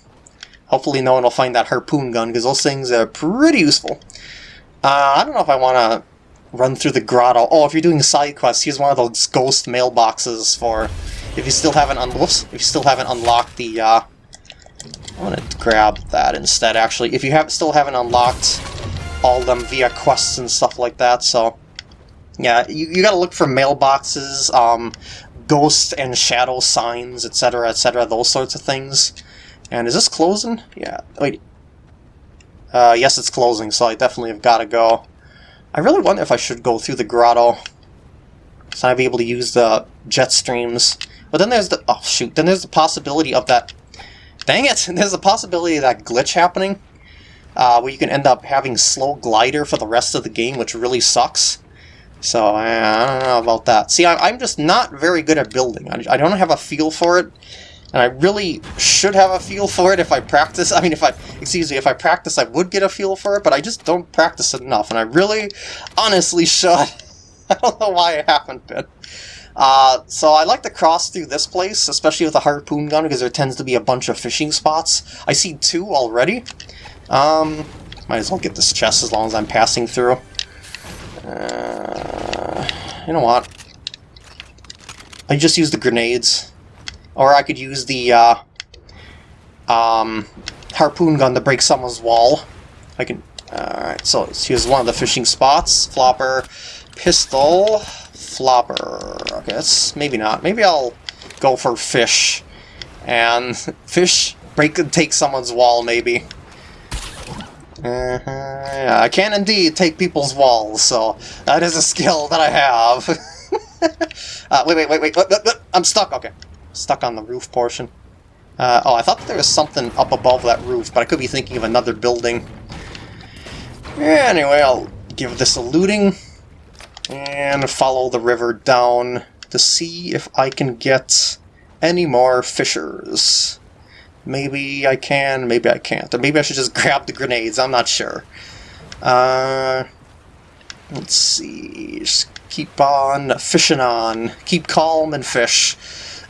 Hopefully no one will find that harpoon gun, because those things are pretty useful. Uh, I don't know if I want to run through the grotto. Oh, if you're doing side quests, here's one of those ghost mailboxes for if you still haven't un if you still haven't unlocked the uh, I'm gonna grab that instead actually. If you have still haven't unlocked all them via quests and stuff like that, so yeah, you, you gotta look for mailboxes, um, ghost and shadow signs, etc., etc., those sorts of things. And is this closing? Yeah, wait. Uh, yes, it's closing, so I definitely have got to go. I really wonder if I should go through the grotto. So I'd be able to use the jet streams. But then there's the... Oh, shoot. Then there's the possibility of that... Dang it! [laughs] There's the possibility of that glitch happening. Uh, where you can end up having slow glider for the rest of the game, which really sucks. So, uh, I don't know about that. See, I'm just not very good at building. I don't have a feel for it. And I really should have a feel for it if I practice. I mean, if I, excuse me, if I practice, I would get a feel for it, but I just don't practice it enough. And I really, honestly [laughs] should. I don't know why I haven't been. Uh, so I like to cross through this place, especially with a harpoon gun, because there tends to be a bunch of fishing spots. I see two already. Um, might as well get this chest as long as I'm passing through. Uh, you know what? I just use the grenades. Or I could use the uh, um, harpoon gun to break someone's wall. I can... Alright, so here's one of the fishing spots. Flopper, pistol, flopper. Okay, that's maybe not. Maybe I'll go for fish. And [laughs] fish break and take someone's wall, maybe. Uh -huh, yeah, I can indeed take people's walls, so that is a skill that I have. [laughs] uh, wait, wait, wait, wait, wait, wait, I'm stuck, okay stuck on the roof portion. Uh, oh, I thought there was something up above that roof, but I could be thinking of another building. Anyway, I'll give this a looting and follow the river down to see if I can get any more fishers. Maybe I can, maybe I can't. Or maybe I should just [laughs] grab the grenades, I'm not sure. Uh, let's see, just keep on fishing on. Keep calm and fish.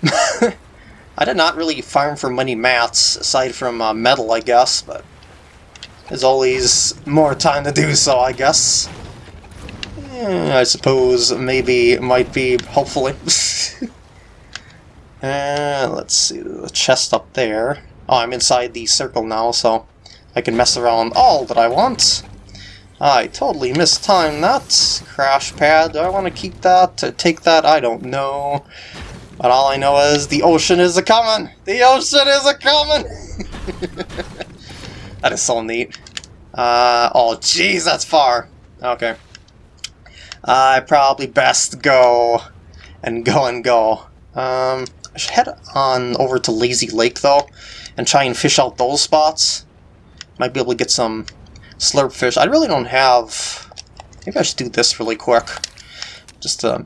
[laughs] I did not really farm for many mats, aside from uh, metal, I guess, but there's always more time to do so, I guess. Eh, I suppose maybe might be, hopefully. [laughs] uh, let's see, chest up there. Oh, I'm inside the circle now, so I can mess around all that I want. I totally mistimed that. Crash pad, do I want to keep that? Take that? I don't know. But all I know is the ocean is a coming! The ocean is a coming! [laughs] that is so neat. Uh, oh jeez, that's far. Okay. I probably best go and go and go. Um, I should head on over to Lazy Lake though and try and fish out those spots. Might be able to get some slurp fish. I really don't have... Maybe I should do this really quick. Just to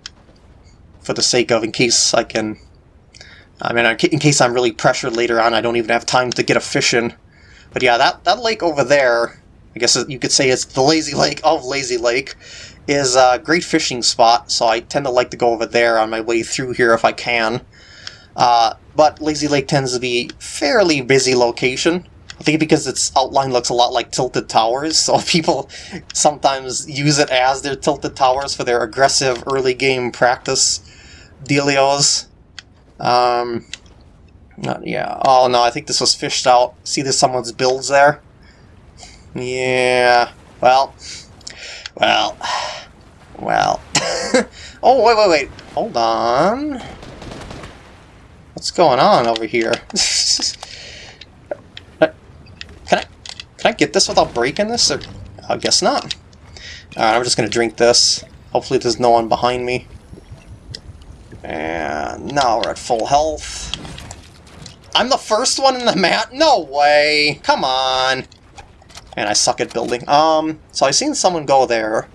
for the sake of in case I can... I mean, in case I'm really pressured later on, I don't even have time to get a fish in. But yeah, that, that lake over there, I guess you could say it's the lazy lake of Lazy Lake, is a great fishing spot, so I tend to like to go over there on my way through here if I can. Uh, but Lazy Lake tends to be fairly busy location. I think because its outline looks a lot like Tilted Towers, so [laughs] people sometimes use it as their Tilted Towers for their aggressive early game practice dealios. Um, not, yeah. Oh no, I think this was fished out. See, there's someone's builds there. Yeah. Well. Well. Well. [laughs] oh wait, wait, wait. Hold on. What's going on over here? [laughs] can I can I get this without breaking this? Or I guess not. Alright, I'm just gonna drink this. Hopefully there's no one behind me. And now we're at full health. I'm the first one in the mat? No way! Come on! And I suck at building. Um, so I seen someone go there.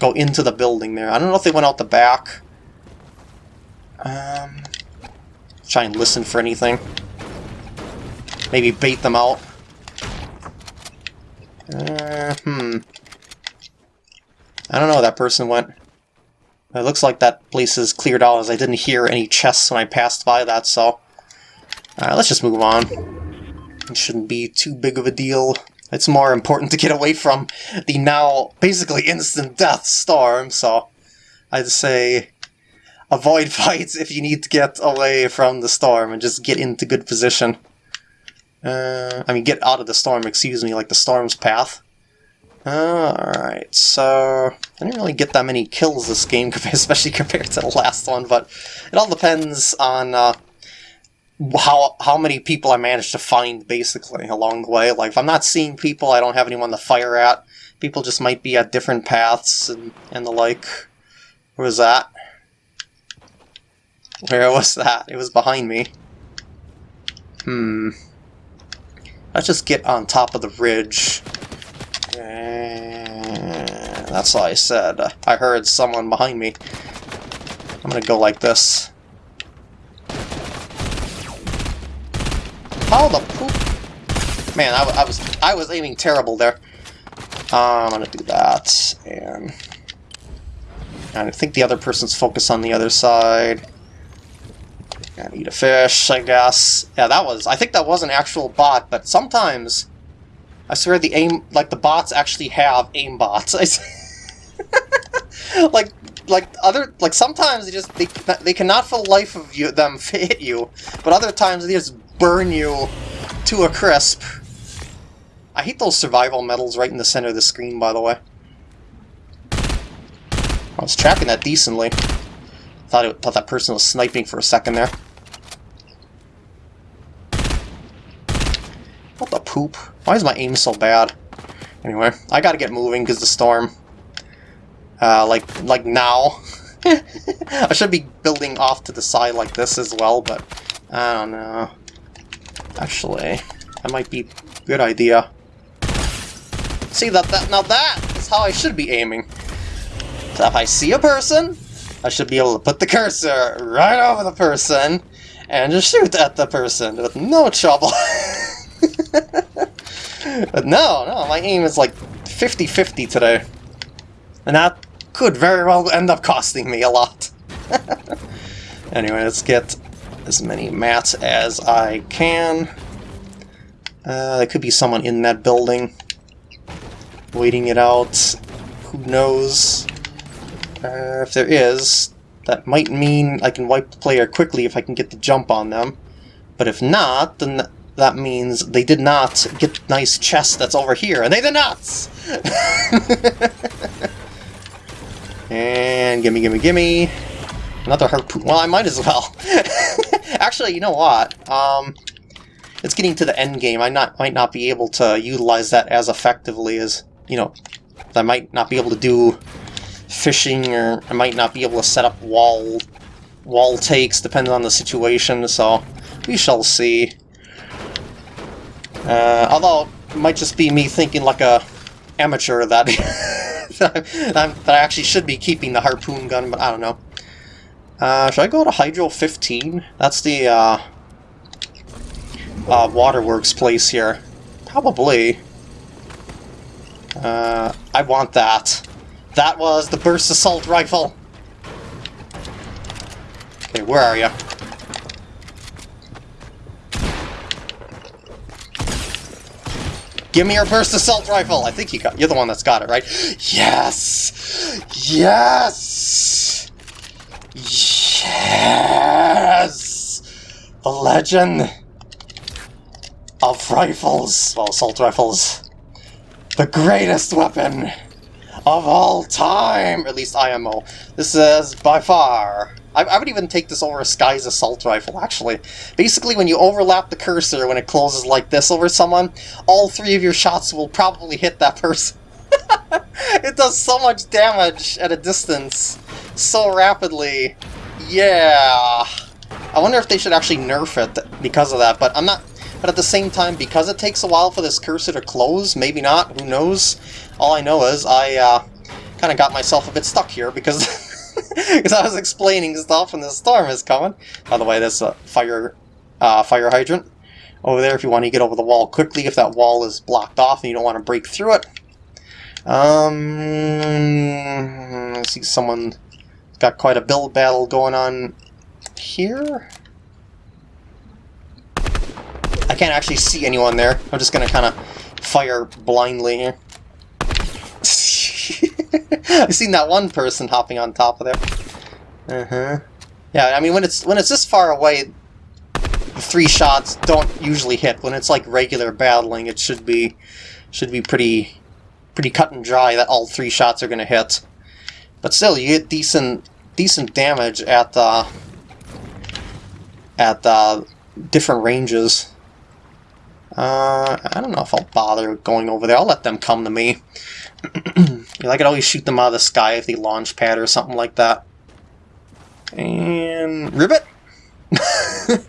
Go into the building there. I don't know if they went out the back. Um, try and listen for anything. Maybe bait them out. Uh, hmm. I don't know where that person went. It looks like that place is cleared out as I didn't hear any chests when I passed by that, so... Alright, let's just move on. It shouldn't be too big of a deal. It's more important to get away from the now basically instant death storm, so I'd say avoid [laughs] fights if you need to get away from the storm and just get into good position. Uh, I mean, get out of the storm, excuse me, like the storm's path. Alright, so I didn't really get that many kills this game, [laughs] especially compared to the last one, but it all depends on uh, how how many people I managed to find, basically, along the way. Like, if I'm not seeing people, I don't have anyone to fire at. People just might be at different paths and, and the like. Where was that? Where was that? It was behind me. Hmm. Let's just get on top of the ridge. That's all I said. I heard someone behind me. I'm gonna go like this. How the poop? Man, I, I was I was aiming terrible there. Uh, I'm gonna do that, and, and I think the other person's focused on the other side. And eat a fish, I guess. Yeah, that was... I think that was an actual bot, but sometimes... I swear the aim... Like, the bots actually have aim bots. [laughs] like, like, other... Like, sometimes they just... They, they cannot for the life of you, them [laughs] hit you, but other times they just burn you to a crisp. I hate those survival medals right in the center of the screen, by the way. I was tracking that decently. Thought, it, thought that person was sniping for a second there. What the poop? Why is my aim so bad? Anyway, I gotta get moving because the storm. Uh, like, like now. [laughs] I should be building off to the side like this as well, but I don't know. Actually, that might be a good idea. See, that, that now that is how I should be aiming. So if I see a person, I should be able to put the cursor right over the person and just shoot at the person with no trouble. [laughs] but no, no, my aim is like 50-50 today. And that could very well end up costing me a lot. [laughs] anyway, let's get as many mats as I can. Uh, there could be someone in that building waiting it out. Who knows? Uh, if there is, that might mean I can wipe the player quickly if I can get the jump on them. But if not, then that means they did not get nice chest that's over here, and they did not! [laughs] and gimme, gimme, gimme. Another harpoon. Well, I might as well. [laughs] Actually, you know what? Um, it's getting to the end game. I not might not be able to utilize that as effectively as, you know, I might not be able to do fishing, or I might not be able to set up wall wall takes, depending on the situation, so we shall see. Uh, although, it might just be me thinking like a amateur that, [laughs] that, I actually should be keeping the harpoon gun, but I don't know. Uh, should I go to Hydro 15? That's the uh, uh, Waterworks place here. Probably. Uh, I want that. That was the burst assault rifle. Okay, where are you? Give me your burst assault rifle! I think you got you're the one that's got it, right? Yes! Yes! Yes! The legend of rifles. Well, assault rifles. The greatest weapon of all time! At least IMO. This is by far... I, I, would even take this over a Skye's Assault Rifle, actually. Basically, when you overlap the cursor when it closes like this over someone, all three of your shots will probably hit that person. [laughs] it does so much damage at a distance so rapidly. Yeah. I wonder if they should actually nerf it because of that, but I'm not... But at the same time, because it takes a while for this cursor to close, maybe not, who knows? All I know is I uh, kind of got myself a bit stuck here because [laughs] [laughs] because I was explaining stuff and the storm is coming. By the way, there's a fire uh, fire hydrant over there if you want to get over the wall quickly if that wall is blocked off and you don't want to break through it. Um, I see someone got quite a build battle going on here. I can't actually see anyone there. I'm just gonna kind of fire blindly here. [laughs] I've seen that one person hopping on top of there. Uh-huh. Yeah, I mean, when it's when it's this far away, three shots don't usually hit. When it's like regular battling, it should be should be pretty pretty cut and dry that all three shots are going to hit. But still, you get decent decent damage at the at the different ranges. Uh, I don't know if I'll bother going over there. I'll let them come to me. [clears throat] I could always shoot them out of the sky if they launch pad or something like that. And ribbit. [laughs]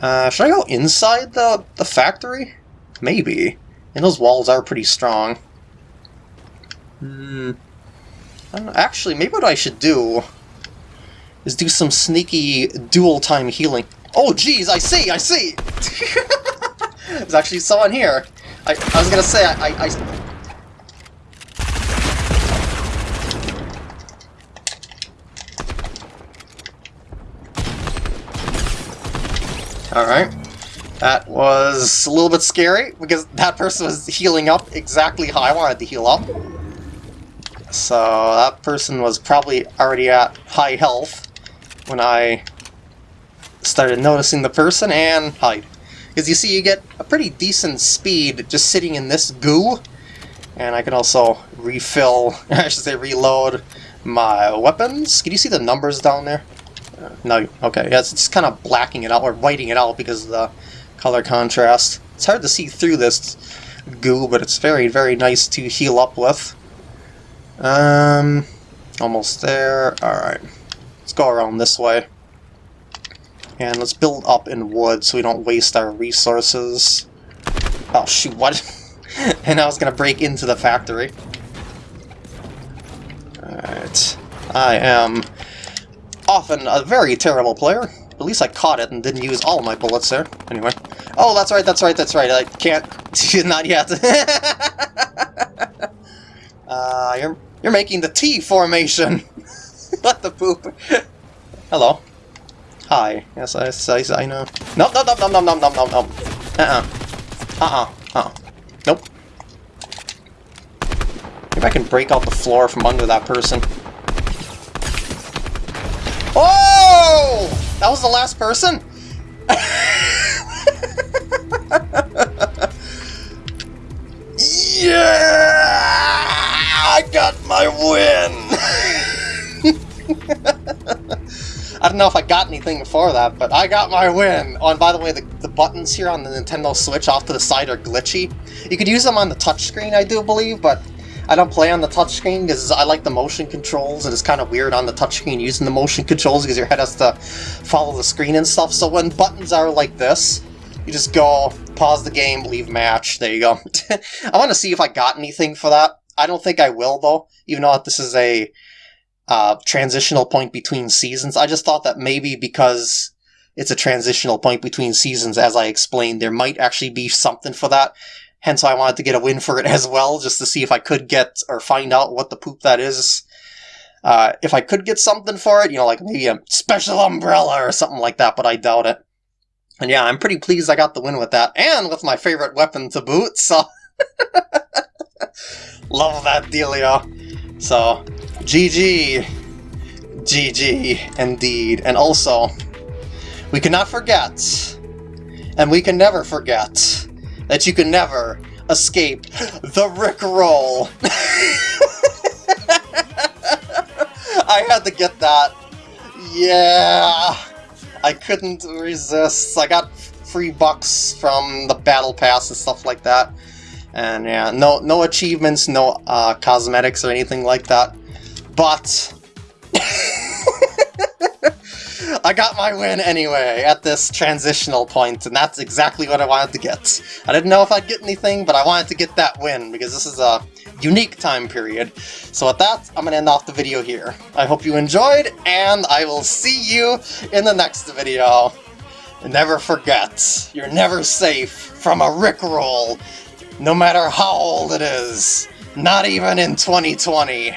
uh, should I go inside the the factory? Maybe. And those walls are pretty strong. Hmm. Actually, maybe what I should do is do some sneaky dual time healing. Oh, geez, I see, I see! [laughs] There's actually someone here. I, I was gonna say, I, I, Alright. That was a little bit scary, because that person was healing up exactly how I wanted to heal up. So that person was probably already at high health when I started noticing the person and hide. Because you see, you get a pretty decent speed just sitting in this goo. And I can also refill, [laughs] I should say reload my weapons. Can you see the numbers down there? No, okay, yeah, it's just kind of blacking it out, or whiting it out because of the color contrast. It's hard to see through this goo, but it's very, very nice to heal up with. Um, almost there. Alright, let's go around this way. And let's build up in wood so we don't waste our resources. Oh shoot, what? [laughs] and I was gonna break into the factory. Alright. I am often a very terrible player. At least I caught it and didn't use all my bullets there. Anyway. Oh, that's right, that's right, that's right. I can't... [laughs] Not yet. [laughs] uh, you're, you're making the T formation. [laughs] what the poop? Hello. Hi. Yes, I, I, I know. Nope, nope, nope, nope, nope, nope, nope, nope, nope. Uh-uh. Uh-uh. Uh-uh. Nope. Maybe I can break out the floor from under that person. Oh! That was the last person? yeah! I got my win! I don't know if I got anything for that, but I got my win! Oh, and by the way, the, the buttons here on the Nintendo Switch off to the side are glitchy. You could use them on the touchscreen, I do believe, but I don't play on the touchscreen because I like the motion controls, and it's kind of weird on the touchscreen using the motion controls because your head has to follow the screen and stuff. So when buttons are like this, you just go, pause the game, leave match, there you go. [laughs] I want to see if I got anything for that. I don't think I will, though, even though this is a uh, transitional point between seasons. I just thought that maybe because it's a transitional point between seasons, as I explained, there might actually be something for that. Hence I wanted to get a win for it [laughs] as well, just to see if I could get or find out what the poop that is. Uh, if I could get something for it, you know, like maybe a special umbrella or something like that, but I doubt it. And yeah, I'm pretty pleased I got the win with that, and with my favorite weapon to boot, so... [laughs] Love that dealio. So, GG. GG, indeed. And also, we cannot forget, and we can never forget, that you can never escape the Rick Roll. [laughs] I had to get that. Yeah, I couldn't resist. I got V-Bucks from the battle pass and stuff like that. And yeah, no no achievements, no uh, cosmetics or anything like that. But [laughs] I got my win anyway at this transitional point, and that's exactly what I wanted to get. I didn't know if I'd get anything, but I wanted to get that win, because this is a unique time period. So with that, I'm going to end off the video here. I hope you enjoyed, and I will see you in the next video. Never forget, you're never safe from a Rickroll, no matter how old it is. Not even in 2020.